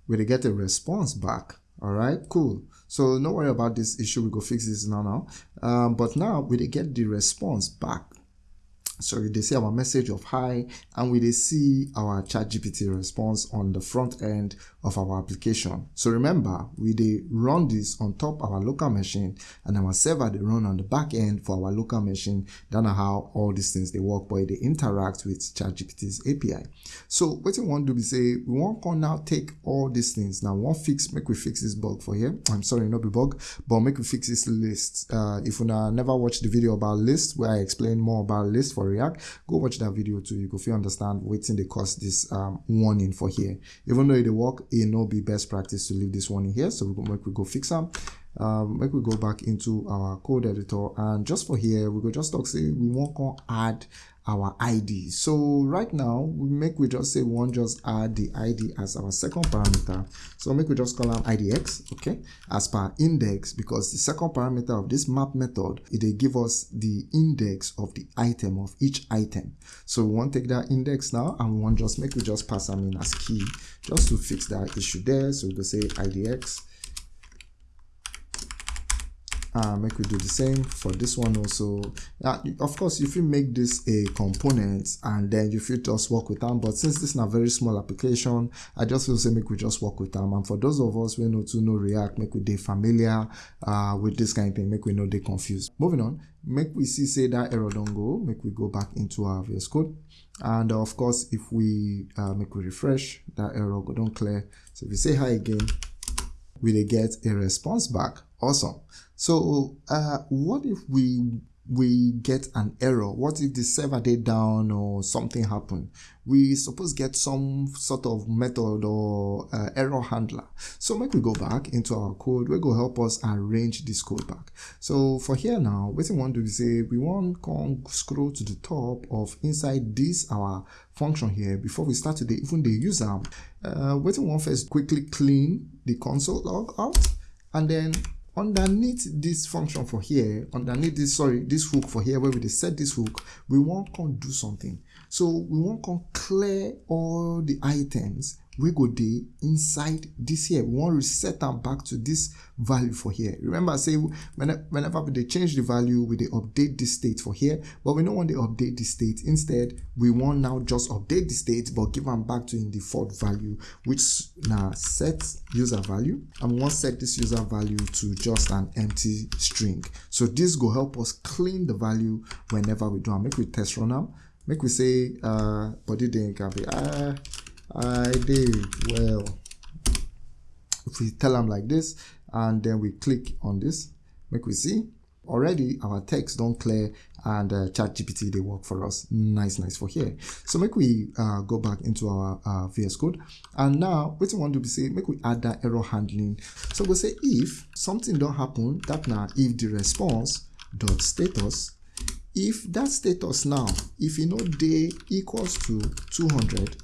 We get a response back. All right cool so no worry about this issue. We go fix this now now. Um, but now we get the response back so they see our message of hi and we they see our chat gpt response on the front end of our application. So remember we they run this on top of our local machine and our server they run on the back end for our local machine. That's how all these things they work but they interact with chat gpt's api so what we want to be say we want to now take all these things. Now one fix make we fix this bug for here. I'm sorry not be bug but make we fix this list. Uh if you never watched the video about list where i explain more about list for react go watch that video too. You go feel understand waiting they cause this um, warning for here. Even though it work it no be best practice to leave this warning here. So we go make we go fix them um, make we go back into our code editor. And just for here we go just talk say we want to add our id so right now we make we just say we want just add the id as our second parameter. So make we just call them idx okay as per index because the second parameter of this map method it they give us the index of the item of each item. So we want to take that index now and we want just make we just pass them in as key just to fix that issue there. So we go say idx uh, make we do the same for this one also. Uh, of course if you make this a component and then you feel just work with them but since this is a very small application i just feel say make we just work with them and for those of us we know to know react make we they familiar uh, with this kind of thing make we know they confused. Moving on make we see say that error don't go make we go back into our VS code. And of course if we uh, make we refresh that error go don't clear. So if we say hi again we get a response back awesome. So uh, what if we we get an error? What if the server did down or something happened? We suppose get some sort of method or uh, error handler. So make we go back into our code. We go help us arrange this code back? So for here now what we want to say we want to scroll to the top of inside this our function here before we start to the even the user. Uh, what we want first quickly clean the console log out and then underneath this function for here underneath this sorry this hook for here where we set this hook we want to do something. So we want to clear all the items we go there inside this here. We want to reset them back to this value for here. Remember say whenever we change the value we they update the state for here but we don't want to update the state. Instead we want now just update the state but give them back to in default value which now set user value and we want to set this user value to just an empty string. So this will help us clean the value whenever we do and make we test run now make we say uh body then can be uh I did well. If we tell them like this and then we click on this, make we see. Already our text don't clear and uh, chat gpt they work for us. Nice nice for here. So make we uh, go back into our uh, vs code. And now what we want to be say make we add that error handling. So we'll say if something don't happen that now if the response dot status. If that status now if you know day equals to 200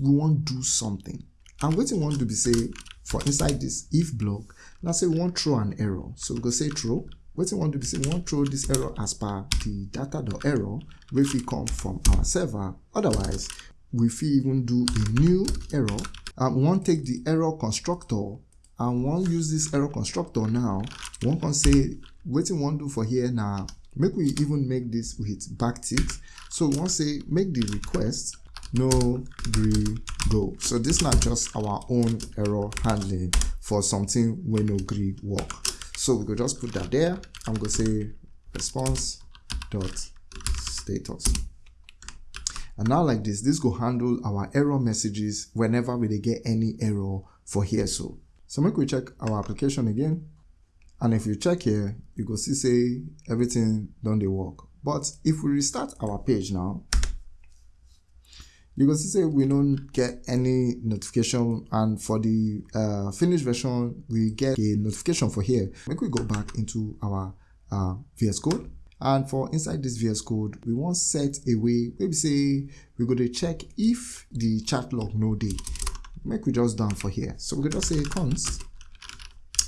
we want do something. And what we want to be say for inside this if block now say we want throw an error. So we go say throw. What we want to be say we want throw this error as per the data dot error if we come from our server. Otherwise we fit even do a new error. And we want take the error constructor and want use this error constructor now. One can say what we want do for here now make we even make this with backtick so we want say make the request no gree go so this not just our own error handling for something when no gree work. So we could just put that there. I'm gonna say response dot status. And now like this this go handle our error messages whenever we get any error for here. So so make we check our application again. And if you check here you go see say everything done the work. But if we restart our page now you can see say we don't get any notification and for the uh, finished version we get a notification for here. Make we go back into our uh, vs code. And for inside this vs code we want set a way maybe say we go to check if the chat log no day make we just down for here. So we can just say const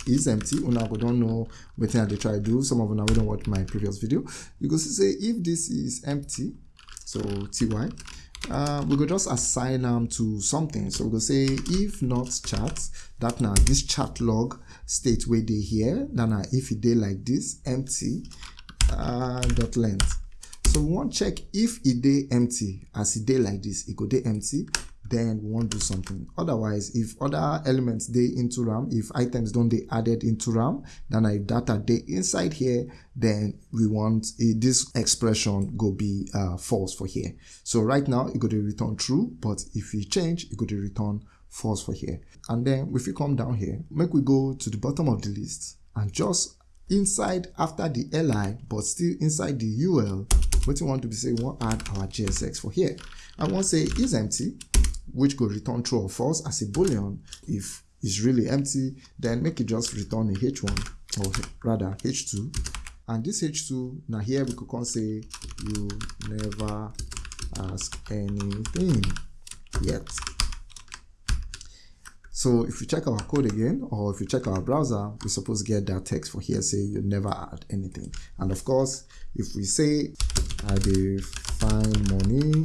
is empty. Una go don't know what i dey try to do. Some of una we don't watch my previous video. You see say if this is empty so ty uh, we go just assign them to something. So we go say if not chat that now this chat log state where they here then now if it dey like this empty uh, dot length. So we want check if it dey empty. As it dey like this it go dey empty then we want do something. Otherwise if other elements they into ram if items don't dey added into ram then if data they inside here then we want a, this expression go be uh, false for here. So right now it go to return true but if we change it go to return false for here. And then if we come down here. Make we go to the bottom of the list and just inside after the li but still inside the ul what we want to be say we want add our jsx for here. I want say is empty which could return true or false as a boolean if it's really empty then make it just return a h1 or rather h2 and this h2 now here we could come say you never ask anything yet. So if you check our code again or if you check our browser we're supposed to get that text for here say you never add anything. And of course if we say i did find money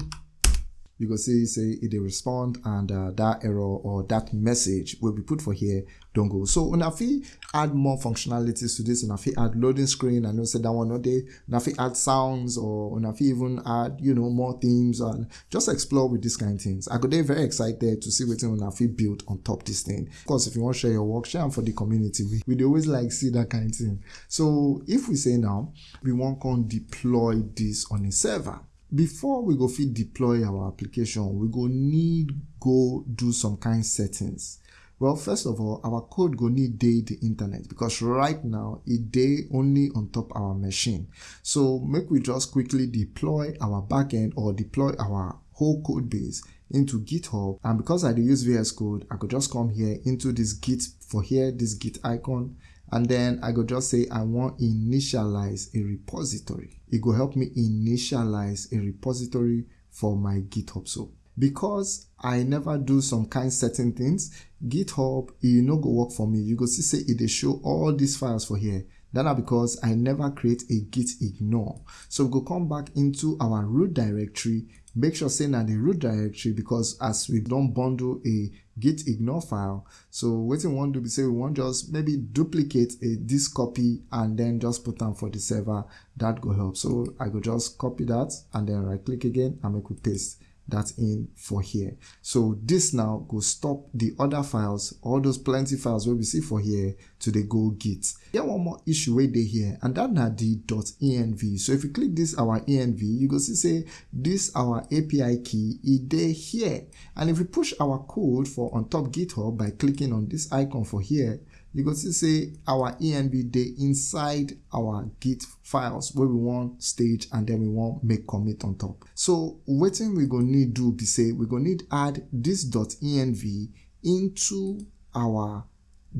you go see say it dey respond and uh, that error or that message will be put for here don't go. So una fit add more functionalities to this. Una fit add loading screen. I know say that one no dey una fit add sounds or una fit even add you know more themes and just explore with these kind of things. I go dey very excited to see wetin una fit build on top this thing. Of course if you wan share your work share am for the community. We we always like see that kind of thing. So if we say now we wan come deploy this on a server before we go fit deploy our application we go need go do some kind settings. Well first of all our code go need dey the internet because right now e dey only on top our machine. So make we just quickly deploy our backend or deploy our whole code base into github. And because i do use vs code i could just come here into this git for here this git icon. And then I could just say I want initialize a repository. It go help me initialize a repository for my GitHub. So because I never do some kind certain things, GitHub, e no go work for me. You go see say it dey show all these files for here. That are because I never create a git ignore. So we go come back into our root directory, make sure say na the root directory because as we don't bundle a git ignore file, so wetin we wan do be say we wan just maybe duplicate a this copy and then just put them for the server. That go help. So I go just copy that and then right click again and make we paste that in for here. So this now go stop the other files all those plenty files wey we see for here to the go git. Get one more issue wey dey here and that na the .env so if you click this our env you go see say this our api key e dey here. And if we push our code for on top github by clicking on this icon for here you go see say our env dey inside our git files wey we wan stage and then we wan make commit on top. So wetin we go need do be say we go need add this .env into our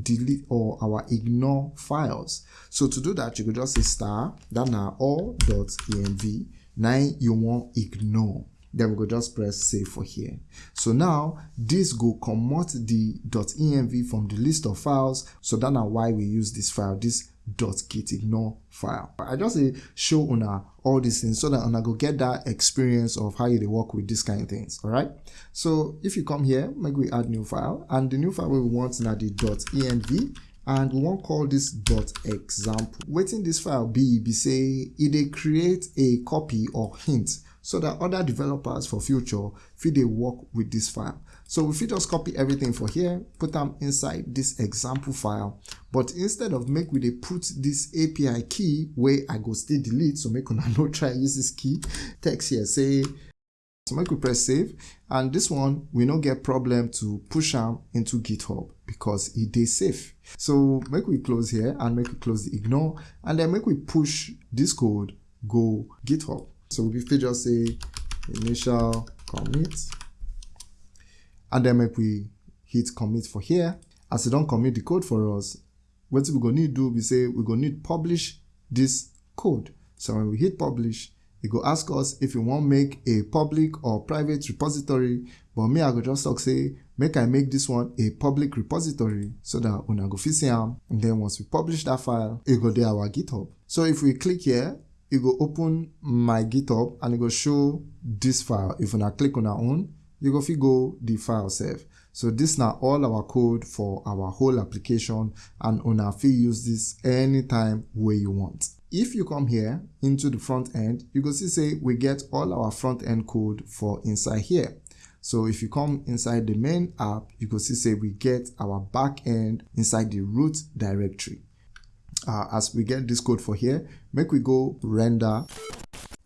delete or our ignore files. So to do that you go just say star that na all .env na you wan ignore then we go just press save for here. So now this go comot the .env from the list of files. So that na why we use this file this .git ignore file. I just say show una all these things so that una go get that experience of how you work with these kind of things all right so if you come here make we add new file. And the new file we want na the .env and we wan call this. dot example wetin this file be be say e dey create a copy or hint so that other developers for future fit dey work with this file. So we fit just copy everything for here put am inside this example file. But instead of make we dey put this api key wey i go still delete so make una no try use this key text here say so make we press save. And this one we no get problem to push am into github because e dey safe. So make we close here and make we close the ignore. And then make we push this code go github so we fit just say initial commit. And then make we hit commit for here. As e don commit the code for us wetin we go need do be say we go need publish this code. So when we hit publish e go ask us if we wan make a public or private repository. But me i go just talk say make i make this one a public repository so that una go fit see am. And then once we publish that file e go dey our github. So if we click here you go open my github and it go show this file. If una click on our own you go go the file save so this now all our code for our whole application and una fit use this anytime where you want. If you come here into the front end you go see say we get all our front end code for inside here. So if you come inside the main app you go see say we get our back end inside the root directory uh, as we get this code for here make we go render.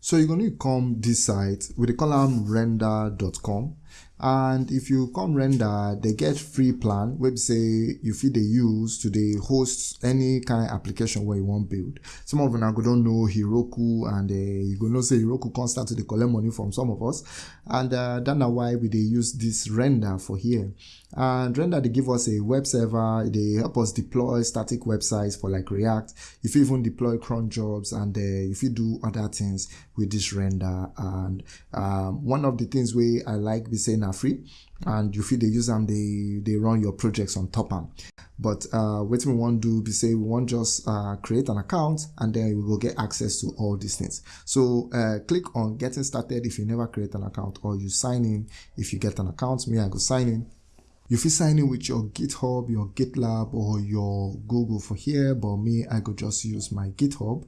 So you're going to come this site with the column render.com and if you come render they get free plan where say you fit dey use to dey host any kind of application where you want build. Some of go don't know heroku and uh, you go know say heroku come start to collect money from some of us. And uh, that na why we dey use this render for here and render they give us a web server they help us deploy static websites for like react. If you even deploy cron jobs and uh, if you do other things with this render. And um, one of the things where i like be saying are free. And you feel they use them they they run your projects on top them but uh what we want to do be say we want just uh, create an account and then we will get access to all these things. So uh, click on getting started if you never create an account or you sign in. If you get an account me i go sign in you fit sign in with your github your gitlab or your google for here but me i could just use my github.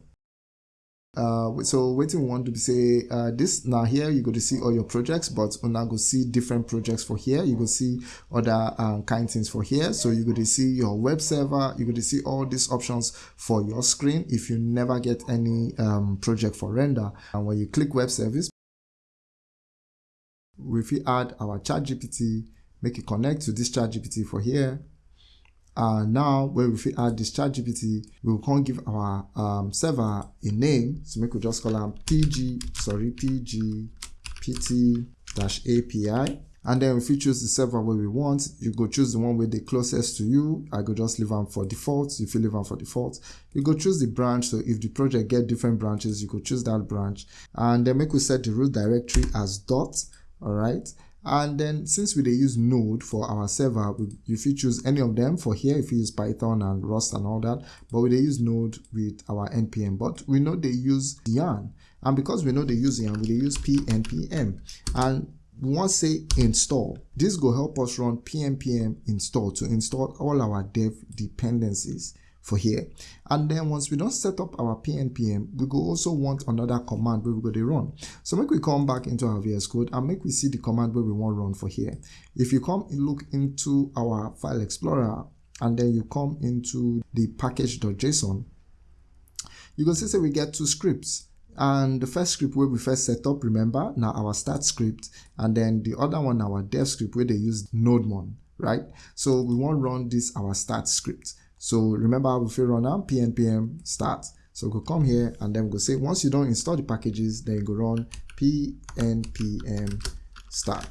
Uh so waiting want to say uh this now here you go to see all your projects but now go see different projects for here. You go see other um, kind things for here. So you go to see your web server. You go to see all these options for your screen if you never get any um, project for render. And when you click web service we add our chat gpt make it connect to this chat gpt for here. And now when we add this chat gpt we come give our um, server a name. So make we just call them pg sorry pg pt dash api and then if you choose the server where we want you go choose the one with the closest to you. I go just leave them for default. If you leave them for default you go choose the branch. So if the project get different branches you could choose that branch. And then make we set the root directory as dot all right and then since we use node for our server you choose any of them for here if you use python and rust and all that but we use node with our npm but we know they use yarn and because we know they use yarn we use pnpm and we want say install this will help us run pnpm install to install all our dev dependencies for here. And then once we don't set up our pnpm we go also want another command where we go to run. So make we come back into our vs code and make we see the command where we want run for here. If you come look into our file explorer and then you come into the package.json you can see say we get two scripts. And the first script where we first set up remember now our start script. And then the other one our dev script where they use nodemon right? So we want run this our start script so remember if you run now pnpm start. So we go come here and then we go say once you don't install the packages, then you go run pnpm start.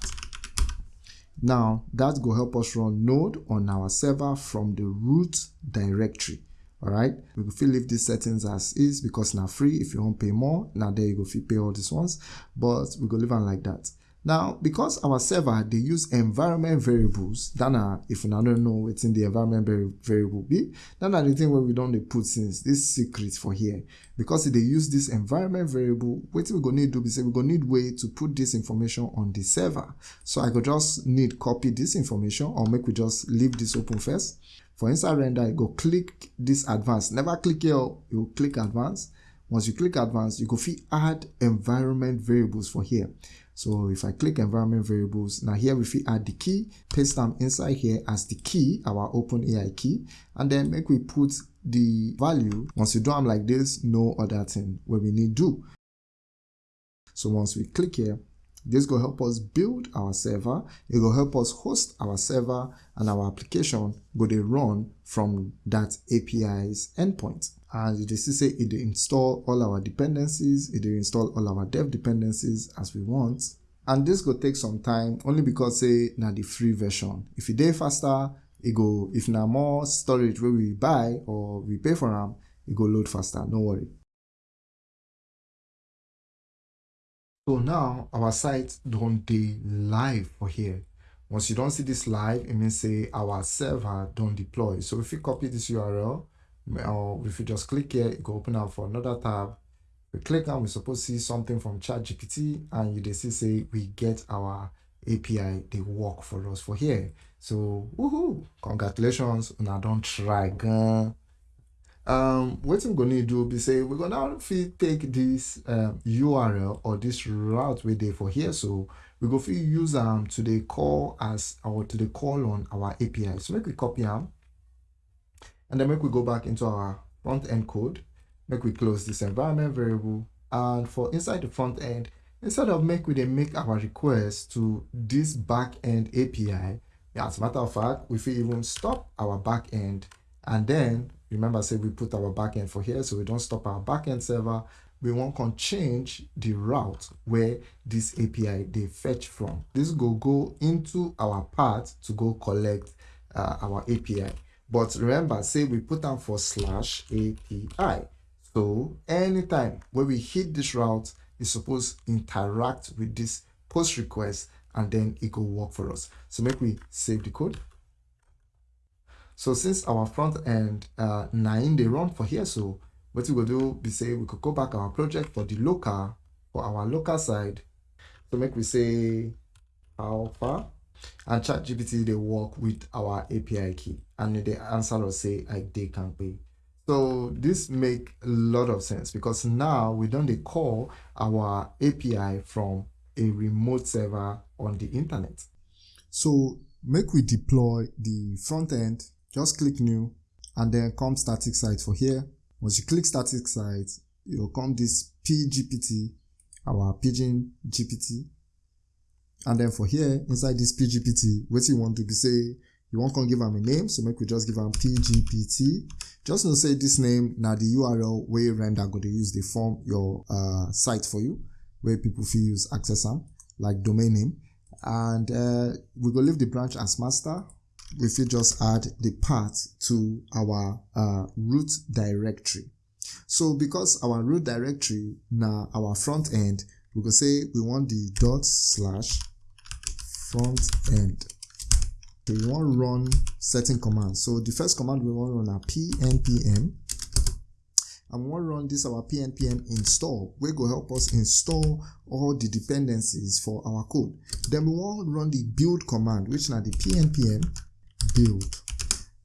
Now that will help us run node on our server from the root directory. All right, we will leave these settings as is because now free. If you want pay more, now there you go. If you pay all these ones, but we go leave them like that. Now, because our server, they use environment variables, then if you don't know what's in the environment variable be, then the thing where we don't put since this secret for here. Because they use this environment variable, what we're gonna do is we're gonna need way to put this information on the server. So I could just need copy this information or make we just leave this open first. For inside render, you go click this advanced. Never click here, you click advanced. Once you click advanced, you go fit add environment variables for here. So if I click environment variables, now here if we add the key, paste them inside here as the key, our OpenAI key, and then make we put the value. Once you do them like this, no other thing where we need do. So once we click here, this will help us build our server. It will help us host our server and our application go they run from that API's endpoint and you see say it will install all our dependencies it will install all our dev dependencies as we want. And this go take some time only because say now the free version. If it dey faster it go if now more storage where we buy or we pay for them it go load faster no worry. So now our site don't dey live for here. Once you don't see this live it means say our server don't deploy. So if you copy this url or if you just click here it will open up for another tab we click and we suppose see something from ChatGPT and you see say we get our API they work for us for here. So woohoo! Congratulations, I don't try gan. Um, what I'm gonna do be say we're gonna take this um, URL or this route we did for here. So we go fit use um to the call as our to the call on our API. So make we copy them and then make we go back into our front end code make we close this environment variable and for inside the front end instead of make we then make our request to this back end api as a matter of fact if we even stop our back end. And then remember say we put our back end for here so we don't stop our back end server. We want to change the route where this api they fetch from. This go go into our path to go collect uh, our api but remember say we put down for slash api so anytime when we hit this route, it's supposed to interact with this post request and then it will work for us. So make we save the code. So since our front end uh, nine they run for here, so what we will do be say we could go back our project for the local for our local side. So make we say alpha and chat GPT they work with our API key and the answer will say like they can pay. So this make a lot of sense because now we don't call our API from a remote server on the internet. So make we deploy the front end, just click new and then come static site for here. Once you click static site, you'll come this PGPT, our Pigeon GPT. And then for here, inside this PGPT, what you want to be say, you won't come give them a name, so make we just give them PGPT. Just to say this name now the URL where you render go to use the form your uh, site for you, where people feel use access them, like domain name. And uh, we go leave the branch as master. We feel just add the path to our uh, root directory. So because our root directory now our front end, we go say we want the dot slash front end we want run certain commands. So the first command we want to run are pnpm and we want to run this our pnpm install we go help us install all the dependencies for our code. Then we want to run the build command which now the pnpm build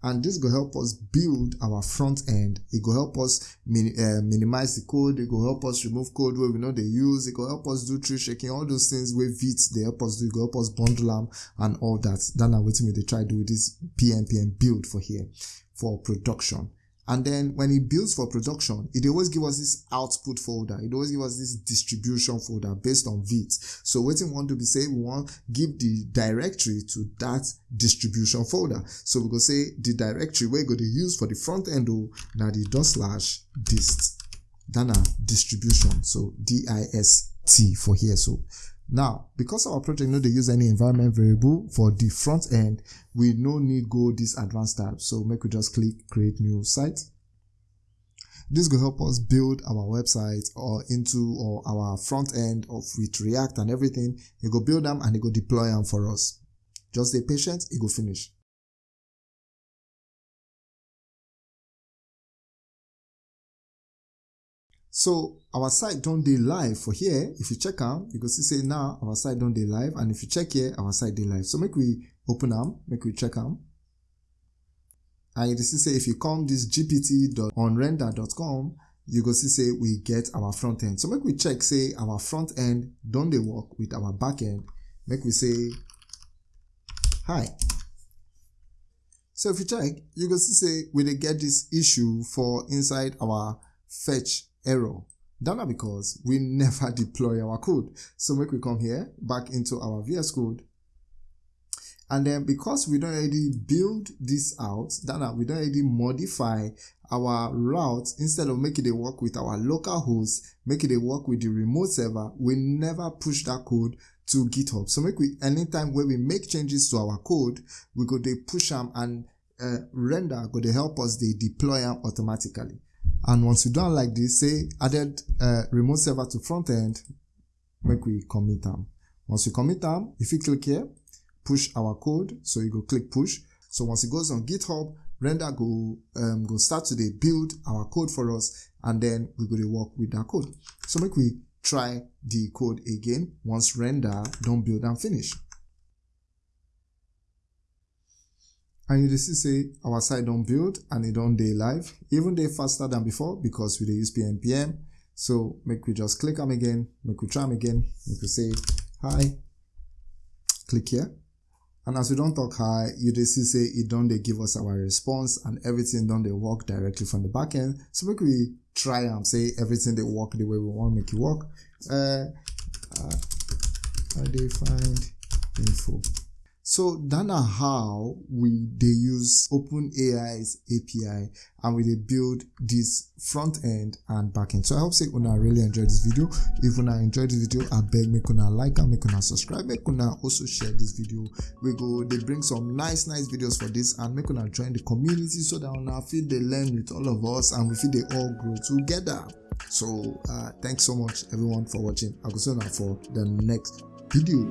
and this will help us build our front end. It will help us min uh, minimize the code. It will help us remove code where we know they use. It will help us do tree shaking all those things where vit they help us do. It will help us bundle them and all that. Then i waiting me they try do with this pnpm build for here for production and then when it builds for production, it always give us this output folder. It always give us this distribution folder based on Vite. So what we want to be say, we want give the directory to that distribution folder. So we go say the directory we're going to use for the front end oh, now the dot slash dist. Then distribution. So D-I-S-T for here. So now, because our project no they use any environment variable for the front end, we no need go this advanced tab. So make we just click create new site. This will help us build our website or into or our front end of with React and everything. You go build them and you go deploy them for us. Just stay patient, it go finish. So our site don't dey live for here. If you check out, you can see say now our site don't dey live. And if you check here, our site dey live. So make we open them, make we check them. And you see say if you come this gpt.onrender.com, you go see say we get our front end. So make we check say our front end don't they work with our back end. Make we say hi. So if you check, you go see say we get this issue for inside our fetch error. That because we never deploy our code. So make we come here back into our VS Code. And then because we don't already build this out, that we don't already modify our route instead of making it work with our local host, making it work with the remote server, we never push that code to GitHub. So make we anytime when we make changes to our code, we go they push them and uh, render go help us they deploy them automatically. And once you done like this, say added uh, remote server to front end, make we commit them. Once you commit them, if you click here, push our code, so you go click push. So once it goes on GitHub, render go um go start to dey build our code for us and then we go to work with that code so make we try the code again once render don build and finish and you dey see say our site don build and e don dey live even dey faster than before because we use pnpm so make we just click am again make we try am again make we say hi. Click here. And as we don talk hi you dey say e don dey give us our response and everything don dey work directly from the backend so make we try am say everything dey work the way we wan make e work. Uh, uh, i dey find info so that na how we they use OpenAI's API and we dey build this front end and back end. So I hope say una really enjoy this video. If una enjoy this video, I beg make una like and make una subscribe. Make una also share this video. We go they bring some nice nice videos for this and make una join the community so that una feel they learn with all of us and we feel they all grow together. So uh, thanks so much everyone for watching. I go see una for the next video.